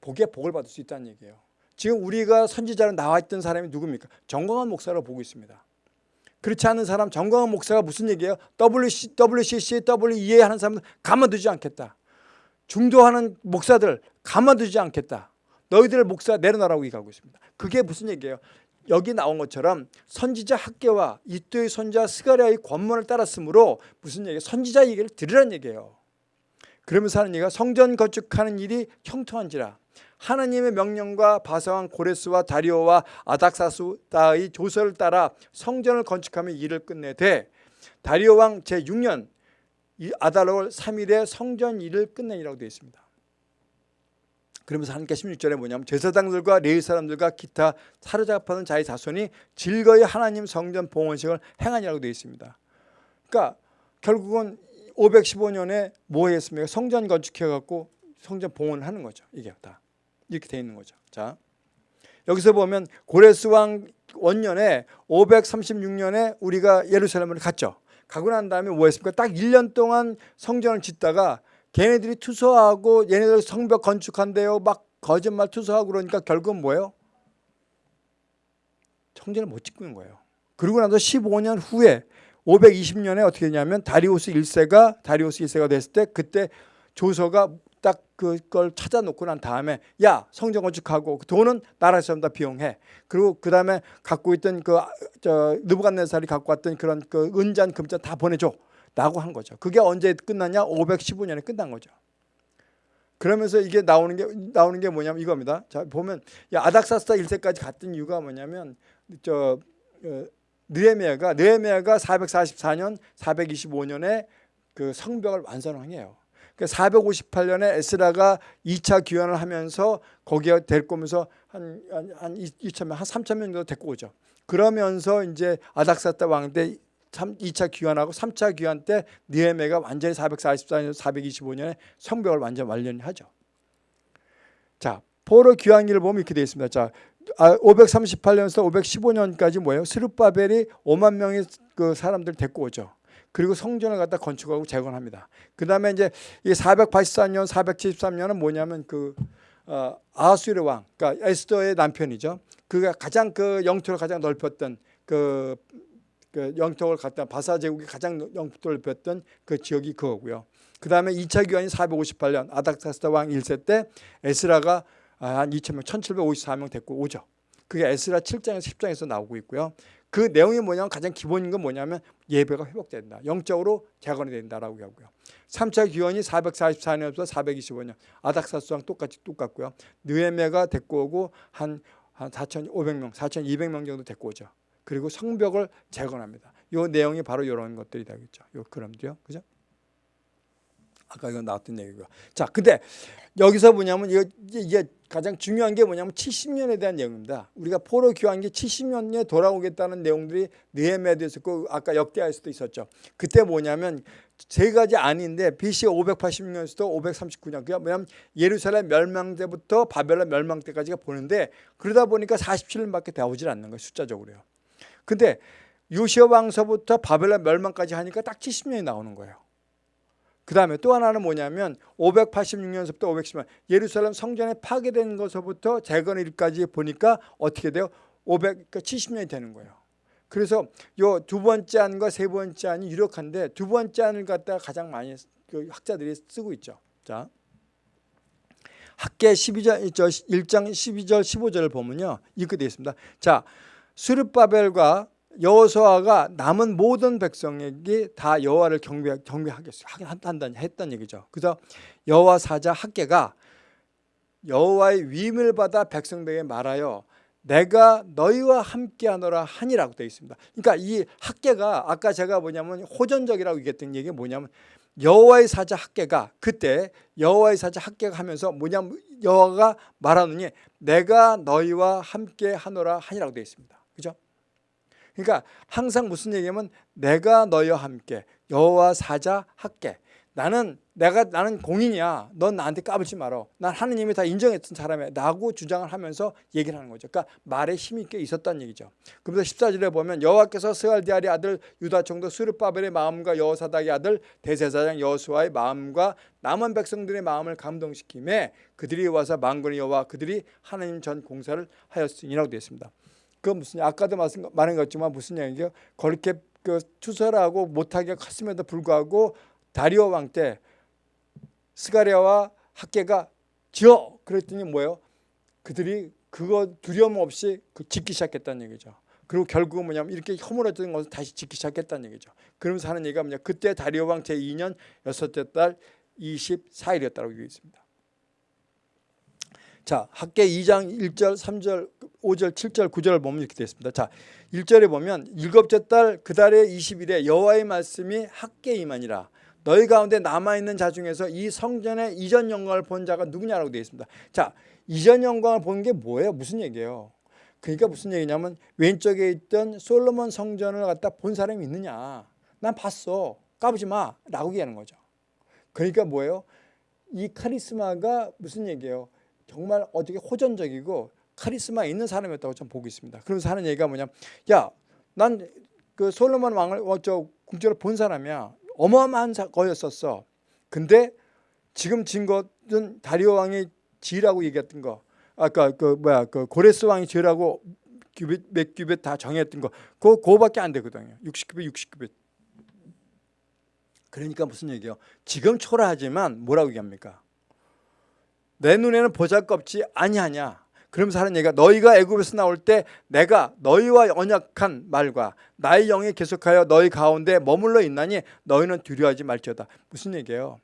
복에 복을 받을 수 있다는 얘기예요. 지금 우리가 선지자로 나와 있던 사람이 누굽니까? 정광한 목사로 보고 있습니다. 그렇지 않은 사람 정광한 목사가 무슨 얘기예요? WC, WCC, WEA 하는 사람들 가만두지 않겠다. 중도하는 목사들 가만두지 않겠다. 너희들 목사 내려놔라고 얘기하고 있습니다. 그게 무슨 얘기예요? 여기 나온 것처럼 선지자 학계와 이또의 손자 스가랴의 권문을 따랐으므로 무슨 얘기? 선지자 얘기를 들으라는 얘기예요. 그러면서 하는 얘기가 성전 건축하는 일이 형통한지라 하나님의 명령과 바사왕 고레스와 다리오와 아닥사스다의 조서를 따라 성전을 건축하며 일을 끝내되 다리오 왕 제6년 아달월 3일에 성전 일을 끝내니라고 되어 있습니다. 그러면서 하나님께 16절에 뭐냐면 제사장들과 레위 사람들과 기타 사로잡하는 자의 자손이 즐거이 하나님 성전 봉헌식을 행하니라고 되어 있습니다. 그러니까 결국은 515년에 뭐 했습니까? 성전 건축해 갖고 성전 봉헌을 하는 거죠. 이게 다 이렇게 되어 있는 거죠. 자 여기서 보면 고레스 왕 원년에 536년에 우리가 예루살렘을 갔죠. 가고 난 다음에 뭐 했습니까? 딱 1년 동안 성전을 짓다가 걔네들이 투서하고 얘네들 성벽 건축한대요. 막 거짓말 투서하고 그러니까 결국은 뭐예요? 성전을 못 짓고 있는 거예요. 그리고 나서 15년 후에 520년에 어떻게 되냐면 다리오스 1세가 다리오스 1세가 됐을 때 그때 조서가 딱 그걸 찾아놓고 난 다음에 야 성전 건축하고 그 돈은 나라에서 다 비용해. 그리고 그 다음에 갖고 있던 그저 느부갓네살이 갖고 왔던 그런 그 은잔 금잔 다 보내줘. 라고 한 거죠. 그게 언제 끝났냐? 515년에 끝난 거죠. 그러면서 이게 나오는 게 나오는 게 뭐냐면 이겁니다. 자 보면 아닥사스다 1세까지 갔던 이유가 뭐냐면 저 어, 느헤미야가 느헤미야가 444년 425년에 그 성벽을 완성한 해요. 그 458년에 에스라가 2차 귀환을 하면서 거기에 데리고 오면서 한, 한, 한 2천명, 한 3천명 정도 데리고 오죠. 그러면서 이제 아닥사스다 왕때 2차 귀환하고 3차 귀환 때 느헤메가 완전히 444년, 425년에 성벽을 완전 완료하죠. 자, 포로 귀환기를 보면 이렇게 되어 있습니다. 자, 538년에서 아, 515년까지 뭐예요? 스룹바벨이 5만 명의 그 사람들 데리고 오죠. 그리고 성전을 갖다 건축하고 재건합니다. 그 다음에 이제 이 484년, 473년은 뭐냐면 그 어, 아수르 왕, 그러니까 에스더의 남편이죠. 그가 가장 그 영토를 가장 넓혔던 그 그 영토를 갖다 바사 제국이 가장 영토를 넓혔던 그 지역이 그거고요. 그 다음에 2차 교환이 458년 아닥사스다 왕 1세 때 에스라가 한 2천명 1754명 데리고 오죠. 그게 에스라 7장에서 10장에서 나오고 있고요. 그 내용이 뭐냐면 가장 기본인 건 뭐냐면 예배가 회복된다. 영적으로 재건이 된다라고 하고요. 3차 기원이 444년부터 425년 아닥사스왕 똑같이 똑같고요. 느헤메가 데리고 오고 한, 한 4,500명, 4,200명 정도 데리고 오죠. 그리고 성벽을 재건합니다. 이 내용이 바로 이런 것들이 되겠죠. 요 그럼도요. 그죠? 아까 이거 나왔던 얘기고. 자, 근데 여기서 뭐냐면 이게, 이게 가장 중요한 게 뭐냐면 70년에 대한 내용입니다. 우리가 포로 교환기 70년에 돌아오겠다는 내용들이 느헤미야도 있었고 아까 역대하에서도 있었죠. 그때 뭐냐면 세 가지 아닌데 BC 586년에서도 539년 그게 뭐냐면 예루살렘 멸망 때부터 바벨론 멸망 때까지가 보는데 그러다 보니까 47년밖에 되어오질 않는 거예요. 숫자적으로요. 근데 요시아 왕서부터 바벨론 멸망까지 하니까 딱 70년이 나오는 거예요. 그 다음에 또 하나는 뭐냐면 586년서부터 510년 예루살렘 성전에 파괴된 것서부터 재건일까지 보니까 어떻게 돼요? 570년이 그러니까 되는 거예요. 그래서 요 두 번째 안과 세 번째 안이 유력한데 두 번째 안을 갖다가 가장 많이 그 학자들이 쓰고 있죠. 자. 학계 12절 1장 12절 15절을 보면요. 이렇게 되어 있습니다. 자, 수르바벨과 여호수아가 남은 모든 백성에게 다 여호와를 경배 경배하겠어요. 한다 했던 얘기죠. 그래서 여호와 사자 학계가 여호와의 위임을 받아 백성들에게 말하여 내가 너희와 함께하노라 하니라고 되어 있습니다. 그러니까 이 학계가 아까 제가 뭐냐면 호전적이라고 얘기했던 얘기가 뭐냐면 여호와의 사자 학계가 그때 여호와의 사자 학계가 하면서 뭐냐면 여호와가 말하느니 내가 너희와 함께하노라 하니라고 되어 있습니다. 그죠? 그러니까 항상 무슨 얘기냐면 내가 너희와 함께 여호와 사자 할게. 나는 내가 나는 공인이야. 넌 나한테 까불지 말어. 난 하느님이 다 인정했던 사람이야. 라고 주장을 하면서 얘기를 하는 거죠. 그러니까 말에 힘이 꽤 있었다는 얘기죠. 그래서 14절에 보면 여호와께서 스알디아리 아들 유다 총독 스르바벨의 마음과 여호사닥의 아들 대제사장 여호수아의 마음과 남은 백성들의 마음을 감동시킴에 그들이 와서 망군의 여호와 그들이 하나님 전 공사를 하였으니라고 되어 있습니다. 그 무슨 아까도 말한 것지만 무슨 얘기예요? 그렇게 그 투설하고 못하게 컸음에도 불구하고 다리오 왕 때 스가랴와 학계가 지어 그랬더니 뭐예요? 그들이 그거 두려움 없이 그 짓기 시작했다는 얘기죠. 그리고 결국은 뭐냐면 이렇게 허물어진 것을 다시 짓기 시작했다는 얘기죠. 그러면서 하는 얘기가 뭐냐 그때 다리오 왕 제2년 여섯째 달 24일이었다고 되어 있습니다. 자, 학계 2장 1절, 3절, 5절, 7절, 9절을 보면 이렇게 되어 있습니다. 자, 1절에 보면 일곱째 달 그 달의 20일에 여호와의 말씀이 학계에 임하니라. 너희 가운데 남아있는 자 중에서 이 성전의 이전 영광을 본 자가 누구냐라고 되어 있습니다. 자, 이전 영광을 본 게 뭐예요? 무슨 얘기예요? 그러니까 무슨 얘기냐면 왼쪽에 있던 솔로몬 성전을 갖다 본 사람이 있느냐? 난 봤어. 까부지 마. 라고 얘기하는 거죠. 그러니까 뭐예요? 이 카리스마가 무슨 얘기예요? 정말 어떻게 호전적이고 카리스마 있는 사람이었다고 좀 보고 있습니다. 그러면서 하는 얘기가 뭐냐 야, 난 그 솔로몬 왕을 어, 저 궁전을 본 사람이야. 어마어마한 거였었어. 근데 지금 진 것은 다리오 왕이 지라고 얘기했던 거. 아까 그 뭐야 그 고레스 왕이 지라고 규빗 몇 규빗 다 정했던 거. 그거 그거밖에 안 되거든요. 60규빗 60규빗. 그러니까 무슨 얘기예요? 지금 초라하지만 뭐라고 얘기합니까? 내 눈에는 보잘것없지 아니하냐. 그러면서 하는 얘기가 너희가 애굽에서 나올 때 내가 너희와 언약한 말과 나의 영이 계속하여 너희 가운데 머물러 있나니 너희는 두려워하지 말지어다. 무슨 얘기예요?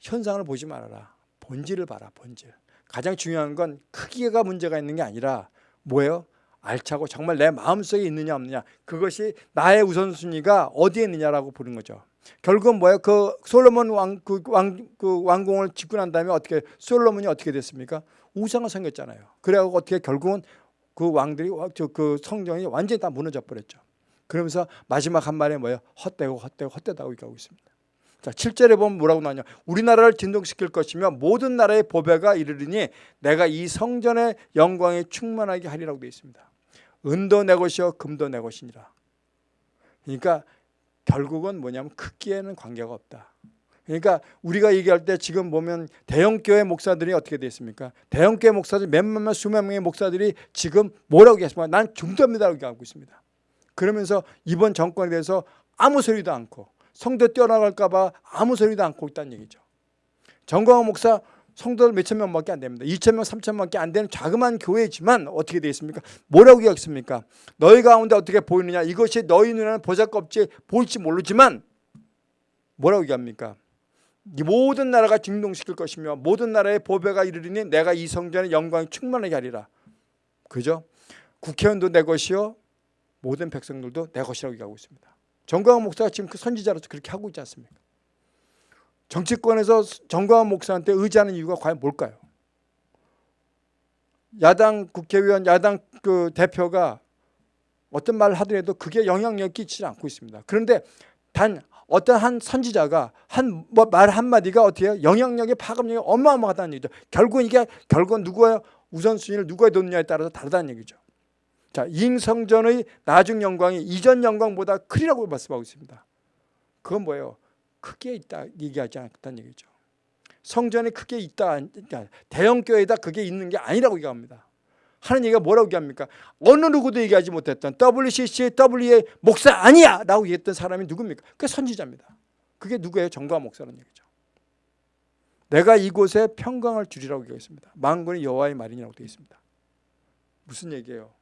현상을 보지 말아라. 본질을 봐라. 본질. 가장 중요한 건 크기가 문제가 있는 게 아니라 뭐예요? 알차고 정말 내 마음속에 있느냐 없느냐 그것이 나의 우선순위가 어디에 있느냐라고 보는 거죠. 결국은 뭐예요? 그 솔로몬 왕, 그 왕, 그 왕궁을 짓고 난 다음에 어떻게 솔로몬이 어떻게 됐습니까? 우상을 섬겼잖아요. 그래갖고 어떻게 결국은 그 왕들이 그 성정이 완전히 다 무너져 버렸죠. 그러면서 마지막 한 말에 뭐예요? 헛되고 헛되고 헛되다고 얘기하고 있습니다. 자, 7절에 보면 뭐라고 나오냐? 우리나라를 진동시킬 것이며 모든 나라의 보배가 이르리니 내가 이 성전의 영광에 충만하게 하리라고 되어 있습니다. 은도 내 것이요 금도 내 것이니라. 그러니까 결국은 뭐냐면 크기에는 관계가 없다. 그러니까 우리가 얘기할 때 지금 보면 대형교회 목사들이 어떻게 됐습니까? 대형교회 목사들 몇몇 몇 수만 명의 목사들이 지금 뭐라고 얘기하십니까? 난 중도입니다라고 얘기하고 있습니다. 그러면서 이번 정권에 대해서 아무 소리도 않고 성도 뛰어나갈까 봐 아무 소리도 않고 있다는 얘기죠. 정광호 목사 성도들 몇천 명밖에 안 됩니다. 2천 명, 3천 명밖에 안 되는 자그마한 교회지만 어떻게 되어 있습니까? 뭐라고 기억습니까? 너희 가운데 어떻게 보이느냐? 이것이 너희 눈에는 보잘것없지 보일지 모르지만 뭐라고 얘기합니까? 이 모든 나라가 진동시킬 것이며 모든 나라의 보배가 이르리니 내가 이 성전의 영광이 충만하게 하리라. 그죠? 국회의원도 내 것이요 모든 백성들도 내 것이라고 얘기하고 있습니다. 정광훈 목사가 지금 그 선지자로서 그렇게 하고 있지 않습니까? 정치권에서 정광훈 목사한테 의지하는 이유가 과연 뭘까요? 야당 국회의원, 야당 그 대표가 어떤 말을 하더라도 그게 영향력 끼치지 않고 있습니다. 그런데 단 어떤 한 선지자가 한 말 한마디가 어떻게 해요? 영향력이 파급력이 어마어마하다는 얘기죠. 결국 이게 결국은 누구의 우선순위를 누가 뒀느냐에 따라서 다르다는 얘기죠. 자, 잉성전의 나중 영광이 이전 영광보다 크리라고 말씀하고 있습니다. 그건 뭐예요? 크게 있다 얘기하지 않았다는 얘기죠. 성전에 크게 있다 그러니까 대형 교회에다 그게 있는 게 아니라고 얘기합니다. 하는 얘기가 뭐라고 얘기합니까? 어느 누구도 얘기하지 못했던 WCC, WA 목사 아니야! 라고 얘기했던 사람이 누굽니까? 그게 선지자입니다. 그게 누구예요? 정과 목사라는 얘기죠. 내가 이곳에 평강을 주리라고 얘기했습니다. 만군의 여호와의 말이라고 되어 있습니다. 무슨 얘기예요?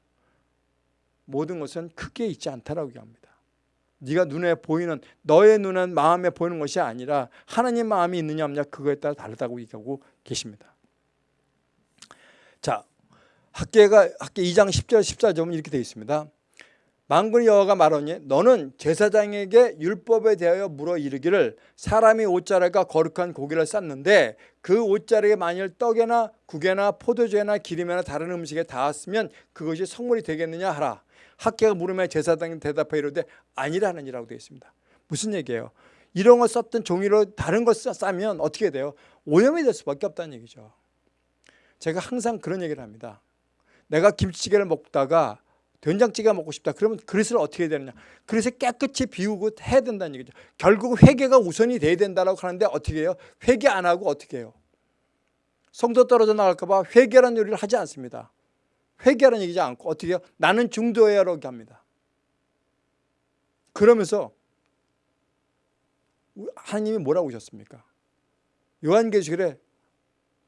모든 것은 크게 있지 않다라고 얘기합니다. 네가 눈에 보이는 너의 눈은 마음에 보이는 것이 아니라 하나님 마음이 있느냐 없느냐 그거에 따라 다르다고 얘기하고 계십니다. 자, 학계가 학계 2장 10절 14절은 이렇게 되어 있습니다. 만군의 여호와가 말하니 너는 제사장에게 율법에 대하여 물어 이르기를 사람이 옷자락과 거룩한 고기를 쌌는데 그 옷자락에 만일 떡에나 국에나 포도주에나 기름이나 다른 음식에 닿았으면 그것이 성물이 되겠느냐 하라. 학계가 물으면 제사장이 대답해 이르되 아니라는이라고 되어 있습니다. 무슨 얘기예요? 이런 걸 썼던 종이로 다른 걸 싸면 어떻게 돼요? 오염이 될 수밖에 없다는 얘기죠. 제가 항상 그런 얘기를 합니다. 내가 김치찌개를 먹다가 된장찌개 먹고 싶다. 그러면 그릇을 어떻게 해야 되느냐? 그릇을 깨끗이 비우고 해야 된다는 얘기죠. 결국 회개가 우선이 돼야 된다고 하는데 어떻게 해요? 회개 안 하고 어떻게 해요? 성도 떨어져 나갈까 봐 회개라는 요리를 하지 않습니다. 회개하는 얘기지 않고 어떻게 해요? 나는 중도해야라고 합니다. 그러면서 하나님이 뭐라고 하셨습니까? 요한계시글에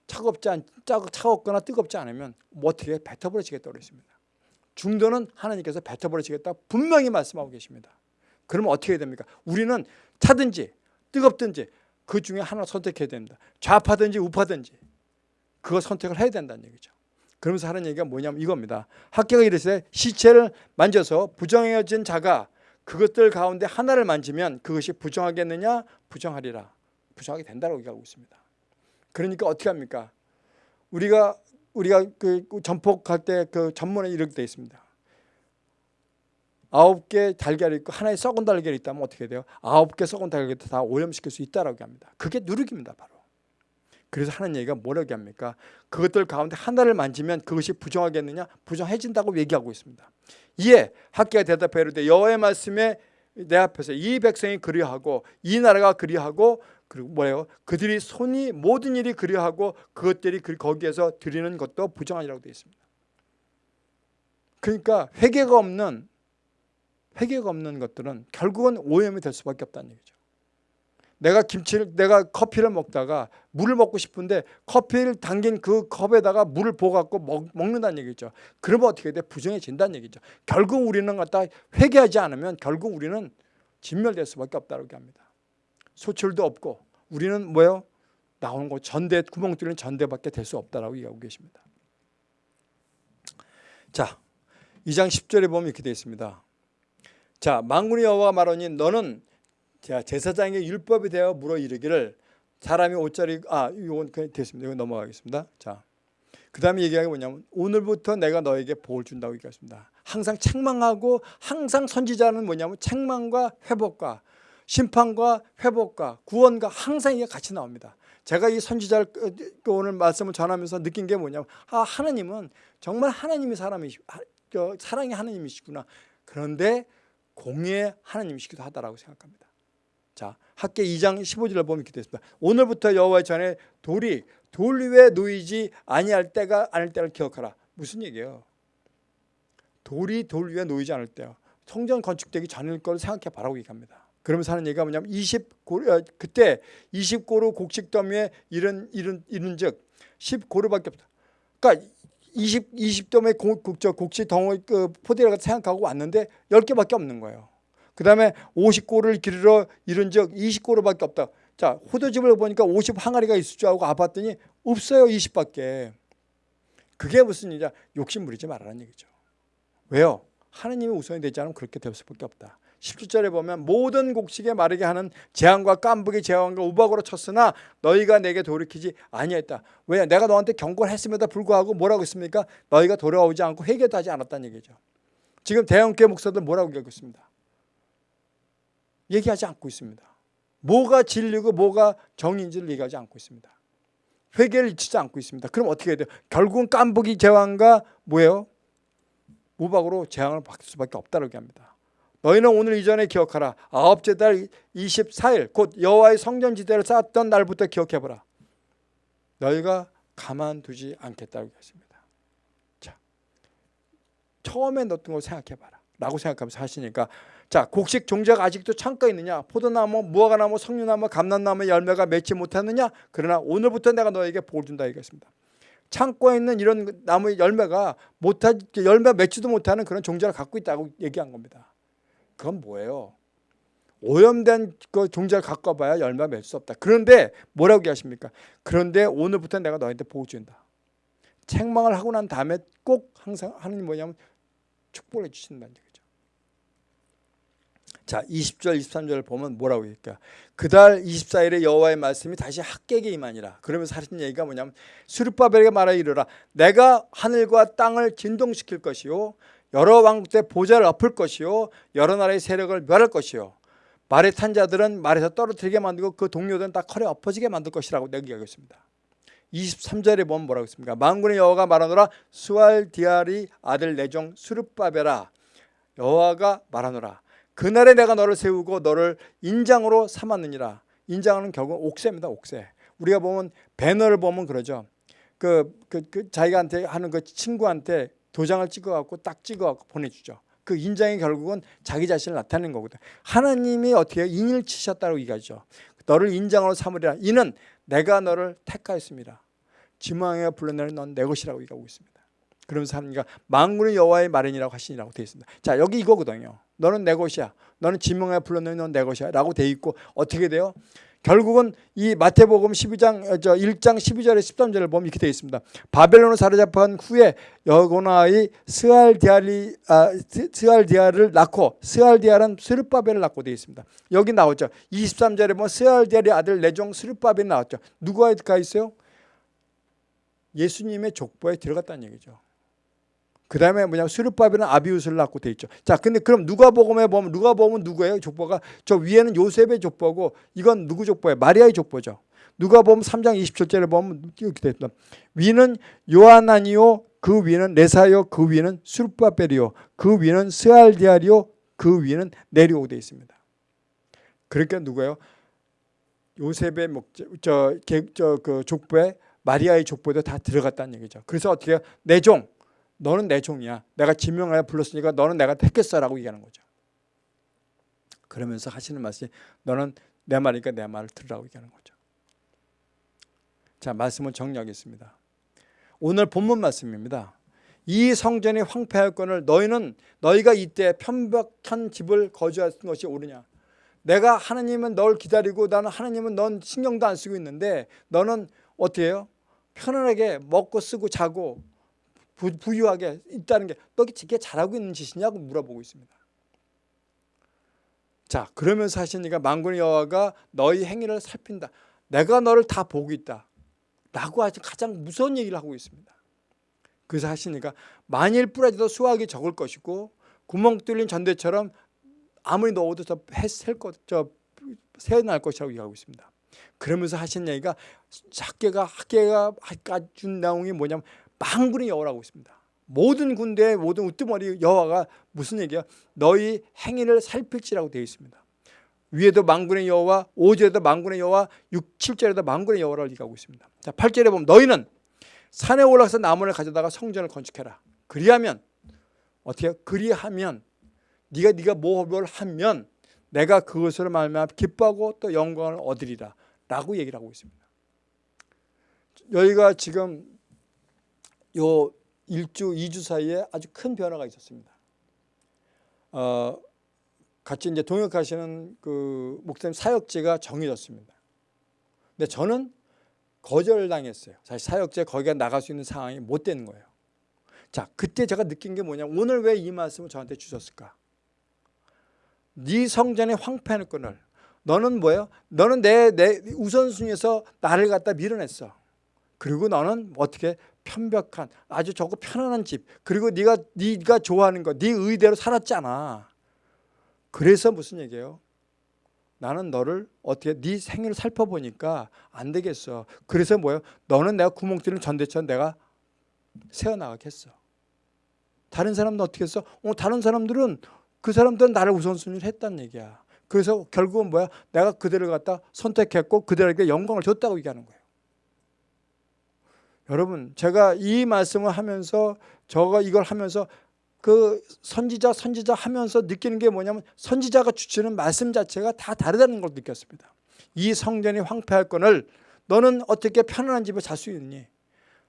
차갑지 않, 차갑거나 뜨겁지 않으면 뭐 어떻게 뱉어버리시겠다고 그랬습니다. 중도는 하나님께서 뱉어버리시겠다 분명히 말씀하고 계십니다. 그러면 어떻게 해야 됩니까? 우리는 차든지 뜨겁든지 그 중에 하나 선택해야 됩니다. 좌파든지 우파든지 그거 선택을 해야 된다는 얘기죠. 그러면서 하는 얘기가 뭐냐면 이겁니다. 학계가 이르되 시체를 만져서 부정해진 자가 그것들 가운데 하나를 만지면 그것이 부정하겠느냐? 부정하리라. 부정하게 된다고 얘기하고 있습니다. 그러니까 어떻게 합니까? 우리가 우리가 그 전폭할 때 그 전문에 이렇게 되어 있습니다. 아홉 개 달걀이 있고 하나의 썩은 달걀이 있다면 어떻게 돼요? 아홉 개 썩은 달걀을 다 오염시킬 수 있다라고 합니다. 그게 누룩입니다, 바로. 그래서 하는 얘기가 뭐라고 합니까? 그것들 가운데 하나를 만지면 그것이 부정하겠느냐? 부정해진다고 얘기하고 있습니다. 이에 학계가 대답해 이르되 여호와의 말씀에 내 앞에서 이 백성이 그리하고 이 나라가 그리하고 그리고 뭐예요? 그들이 손이 모든 일이 그리하고 그것들이 그 거기에서 드리는 것도 부정하니라고 되어 있습니다. 그러니까 회개가 없는 회개가 없는 것들은 결국은 오염이 될 수밖에 없다는 얘기죠. 내가 김치를 내가 커피를 먹다가 물을 먹고 싶은데 커피를 담긴 그 컵에다가 물을 부어 갖고 먹, 먹는다는 얘기죠. 그러면 어떻게 돼? 부정해진다는 얘기죠. 결국 우리는 갖다 회개하지 않으면 결국 우리는 진멸될 수밖에 없다고 합니다. 소출도 없고 우리는 뭐요? 나오는 거 전대 구멍 뚫린 전대밖에 될 수 없다라고 얘기하고 계십니다. 자, 2장 10절에 보면 이렇게 되어 있습니다. 자, 만군의 여호와가 말하니 너는 자, 제사장의 율법에 대하여 물어 이르기를 사람이 옷자리 아 이건 됐습니다. 이거 넘어가겠습니다. 자. 그 다음에 얘기하는 게 뭐냐면 오늘부터 내가 너에게 복을 준다고 얘기했습니다. 항상 책망하고 항상 선지자는 뭐냐면 책망과 회복과 심판과 회복과 구원과 항상 이게 같이 나옵니다. 제가 이 선지자를 그 오늘 말씀을 전하면서 느낀 게 뭐냐면 아 하나님은 정말 하나님이 사람이시 사랑의 하나님이시구나. 그런데 공의 하나님이시기도 하다라고 생각합니다. 자, 학계 2장 15절을 보면 이렇게 됐습니다. 오늘부터 여호와의 전에 돌이 돌 위에 놓이지 아니할 때가 아닐 때를 기억하라. 무슨 얘기예요? 돌이 돌 위에 놓이지 않을 때요. 성전 건축되기 전일 걸 생각해 바라고 얘기합니다. 그러면서 하는 얘기가 뭐냐면 20고 어, 그때 20고루 곡식 더미에 이런 이런 이른즉 10고루밖에 없다. 그러니까 20 20도의 곡적 곡식 덩어리 그 포대를 생각하고 왔는데 10개밖에 없는 거예요. 그 다음에 50고를 기르러 이른 적 20고로밖에 없다. 자, 호도집을 보니까 50 항아리가 있을 줄 알고 가봤더니 없어요. 20밖에. 그게 무슨 일이냐. 욕심 부리지 말라는 얘기죠. 왜요? 하느님이 우선이 되지 않으면 그렇게 될 수밖에 없다. 17절에 보면 모든 곡식에 마르게 하는 재앙과 깐부기 재앙과 우박으로 쳤으나 너희가 내게 돌이키지 아니했다. 왜? 내가 너한테 경고를 했음에도 불구하고 뭐라고 했습니까? 너희가 돌아오지 않고 회개도 하지 않았다는 얘기죠. 지금 대형교회 목사들 뭐라고 얘기하고 있습니다. 얘기하지 않고 있습니다. 뭐가 진리고 뭐가 정인지를 얘기하지 않고 있습니다. 회개를 잊지 않고 있습니다. 그럼 어떻게 해야 돼요? 결국은 깐부기 제왕과 뭐예요? 무박으로 재앙을 받을 수밖에 없다고 합니다. 너희는 오늘 이전에 기억하라. 아홉째 달 24일 곧 여호와의 성전지대를 쌓았던 날부터 기억해보라. 너희가 가만두지 않겠다고 했습니다. 자, 처음에 넣었던 걸 생각해봐라. 라고 생각하면서 하시니까 자 곡식 종자가 아직도 창고에 있느냐 포도나무 무화과나무 석류나무 감람나무 열매가 맺지 못하느냐 그러나 오늘부터 내가 너에게 복을 준다 얘기했습니다 창고에 있는 이런 나무의 열매가 못하 열매 맺지도 못하는 그런 종자를 갖고 있다고 얘기한 겁니다 그건 뭐예요? 오염된 그 종자를 갖고 봐야 열매 맺을 수 없다. 그런데 뭐라고 얘기하십니까? 그런데 오늘부터 내가 너한테 복을 준다. 책망을 하고 난 다음에 꼭 항상 하는 뭐냐면 축복을 해주신다는 얘기죠. 자 20절 23절을 보면 뭐라고 얘기할까? 그달 24일에 여호와의 말씀이 다시 학객에 임하니라 그러면서 하신 얘기가 뭐냐면 수르바벨에게 말하 이르라. 내가 하늘과 땅을 진동시킬 것이요 여러 왕국 때 보좌를 엎을 것이요 여러 나라의 세력을 멸할 것이요 말에 탄 자들은 말에서 떨어뜨리게 만들고 그 동료들은 다 컬에 엎어지게 만들 것이라고 내가 얘기하겠습니다 23절에 보면 뭐라고 했습니까 만군의 여호와가 말하노라 수알디아리 아들 내종 수르바벨아 여호와가 말하노라 그날에 내가 너를 세우고 너를 인장으로 삼았느니라. 인장은 결국 옥새입니다. 옥새. 우리가 보면 배너를 보면 그러죠. 그, 그, 그 자기한테 하는 그 친구한테 도장을 찍어갖고 딱 찍어갖고 보내주죠. 그 인장이 결국은 자기 자신을 나타내는 거거든. 하나님이 어떻게 인을 치셨다고 얘기하죠. 너를 인장으로 삼으리라. 이는 내가 너를 택하였음이니라. 지명해 불렀나니 넌 내 것이라고 얘기하고 있습니다. 그러면서 하나님과 만군의 여호와의 말이니라고 하시니라고 되어 있습니다. 자 여기 이거거든요. 너는 내 것이야. 너는 지명해 불렀느니 넌 내 것이야. 라고 되어 있고 어떻게 돼요? 결국은 이 마태복음 12장 어, 저 1장 12절에 13절을 보면 이렇게 되어 있습니다. 바벨론을 사로잡은 후에 여고냐는 스알디엘이 아, 스알디엘을 낳고 스알디엘은 스룹바벨을 낳고 되어 있습니다. 여기 나오죠. 23절에 보면 스알디아의 아들 내종 스르바벨이 나왔죠. 누가 가 있어요? 예수님의 족보에 들어갔다는 얘기죠. 그 다음에 뭐냐 수르바벨은 아비우스를 낳고 돼 있죠. 자, 근데 그럼 누가복음에 보면 누가복음은 누구예요? 족보가 저 위에는 요셉의 족보고 이건 누구 족보예요? 마리아의 족보죠. 누가복음 3장 27절에 보면 이렇게 돼 있다. 위는 요하나니요, 그 위는 레사요, 그 위는 수르바벨이요, 그 위는 스알디아리요, 그 위는 내리오 돼 있습니다. 그러니까 누구예요? 요셉의 목적 저저그 족보에 마리아의 족보도 다 들어갔다는 얘기죠. 그래서 어떻게 내종 너는 내 종이야. 내가 지명하여 불렀으니까 너는 내가 택했어 라고 얘기하는 거죠. 그러면서 하시는 말씀이 너는 내 말이니까 내 말을 들으라고 얘기하는 거죠. 자, 말씀을 정리하겠습니다. 오늘 본문 말씀입니다. 이 성전이 황폐할 건을 너희는 너희가 이때 편박한 집을 거주하는 것이 옳으냐? 내가 하나님은 널 기다리고 나는 하나님은 넌 신경도 안 쓰고 있는데 너는 어떻게 해요? 편안하게 먹고 쓰고 자고 부, 부유하게 있다는 게 너 이게 잘하고 있는 짓이냐고 물어보고 있습니다. 자 그러면서 하시니까 만군의 여호와가 너희 행위를 살핀다. 내가 너를 다 보고 있다. 라고 하시 가장 무서운 얘기를 하고 있습니다. 그래서 하시니까 만일 뿌려져도 수확이 적을 것이고 구멍 뚫린 전대처럼 아무리 넣어도 저 헬것 저 새어날 것이라고 얘기하고 있습니다. 그러면서 하신 얘기가 학계가 학계가 준 내용이 뭐냐면 망군의 여호라고 있습니다. 모든 군대의 모든 우두머리 여호와가 무슨 얘기야? 너희 행위를 살필지라고 되어 있습니다. 위에도 망군의 여호와, 5절에도 망군의 여호와, 6, 7절에도 망군의 여호라고 얘기하고 있습니다. 자, 8절에 보면 너희는 산에 올라가서 나무를 가져다가 성전을 건축해라. 그리하면 어떻게? 그리하면 네가 네가 뭘 하면 내가 그것으로 말미암아 기뻐하고 또 영광을 얻으리라 라고 얘기를 하고 있습니다. 여기가 지금 요 1주, 2주 사이에 아주 큰 변화가 있었습니다. 어, 같이 이제 동역하시는 그 목사님 사역제가 정해졌습니다. 근데 저는 거절당했어요. 사실 사역제 거기가 나갈 수 있는 상황이 못 되는 거예요. 자, 그때 제가 느낀 게 뭐냐? 오늘 왜 이 말씀을 저한테 주셨을까? 네 성전의 황폐한 끈을 너는 뭐예요? 너는 내, 내 우선순위에서 나를 갖다 밀어냈어. 그리고 너는 어떻게 편벽한 아주 좋고 편안한 집 그리고 네가 네가 좋아하는 거 네 의대로 살았잖아. 그래서 무슨 얘기예요? 나는 너를 어떻게 네 생일을 살펴보니까 안 되겠어. 그래서 뭐예요? 너는 내가 구멍 뚫린 전대처럼 내가 세워나가겠어. 다른 사람은 어떻게 했어? 어, 다른 사람들은 그 사람들은 나를 우선순위를 했다는 얘기야. 그래서 결국은 뭐야? 내가 그들을 갖다 선택했고 그들에게 영광을 줬다고 얘기하는 거예요. 여러분, 제가 이 말씀을 하면서 저가 이걸 하면서 그 선지자 선지자 하면서 느끼는 게 뭐냐면 선지자가 주시는 말씀 자체가 다 다르다는 걸 느꼈습니다. 이 성전이 황폐할 건을 너는 어떻게 편안한 집에 잘 수 있니?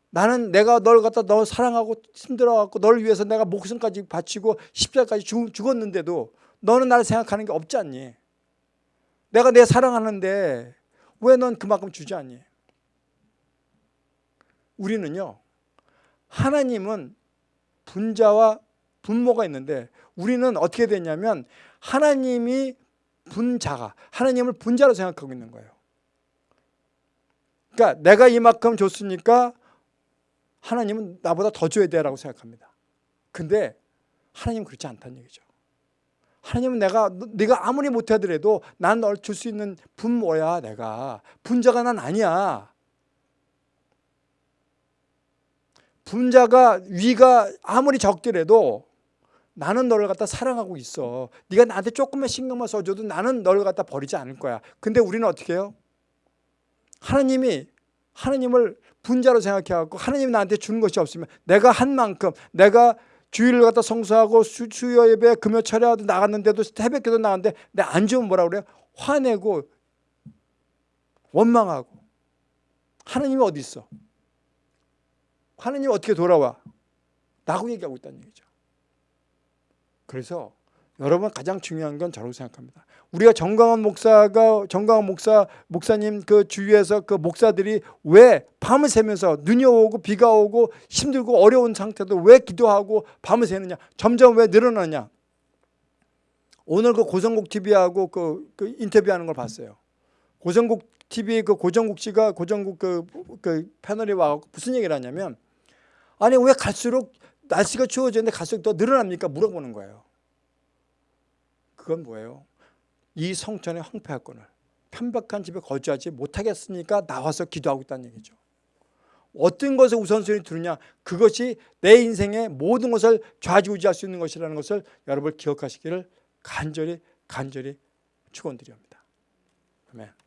나는 내가 널 갖다 너 사랑하고 힘들어갖고 널 위해서 내가 목숨까지 바치고 십자가까지 죽었는데도 너는 나를 생각하는 게 없지 않니? 내가 내 사랑하는데 왜 넌 그만큼 주지 않니? 우리는요 하나님은 분자와 분모가 있는데 우리는 어떻게 됐냐면 하나님이 분자가 하나님을 분자로 생각하고 있는 거예요. 그러니까 내가 이만큼 줬으니까 하나님은 나보다 더 줘야 돼 라고 생각합니다. 근데 하나님은 그렇지 않다는 얘기죠. 하나님은 내가 네가 아무리 못하더라도 난 널 줄 수 있는 분모야 내가 분자가 난 아니야. 분자가 위가 아무리 적더라도 나는 너를 갖다 사랑하고 있어. 네가 나한테 조금만 신경만 써줘도 나는 너를 갖다 버리지 않을 거야. 근데 우리는 어떻게 해요? 하나님이 하나님을 분자로 생각해갖고 하나님이 나한테 주는 것이 없으면 내가 한 만큼 내가 주일을 갖다 성수하고 수, 수요 예배 금요 철야도 나갔는데도 새벽기도 나갔는데 내 안 주면 뭐라 그래요? 화내고 원망하고 하나님이 어디 있어? 하나님이 어떻게 돌아와? 라고 얘기하고 있다는 얘기죠. 그래서 여러분 가장 중요한 건 저라고 생각합니다. 우리가 정강원 목사가 정강원 목사 목사님 그 주위에서 그 목사들이 왜 밤을 새면서 눈이 오고 비가 오고 힘들고 어려운 상태도 왜 기도하고 밤을 새느냐? 점점 왜 늘어나냐? 오늘 그 고성국 TV하고 그, 그 인터뷰하는 걸 봤어요. 고성국 TV 그 고정국 씨가 고정국 그, 그 패널에 와갖고 무슨 얘기를 하냐면 아니 왜 갈수록 날씨가 추워지는데 갈수록 더 늘어납니까? 물어보는 거예요. 그건 뭐예요? 이 성전의 황폐할 건을 편박한 집에 거주하지 못하겠으니까 나와서 기도하고 있다는 얘기죠. 어떤 것을 우선순위 두느냐 그것이 내 인생의 모든 것을 좌지우지할 수 있는 것이라는 것을 여러분 기억하시기를 간절히 간절히 축원드립니다. 아멘.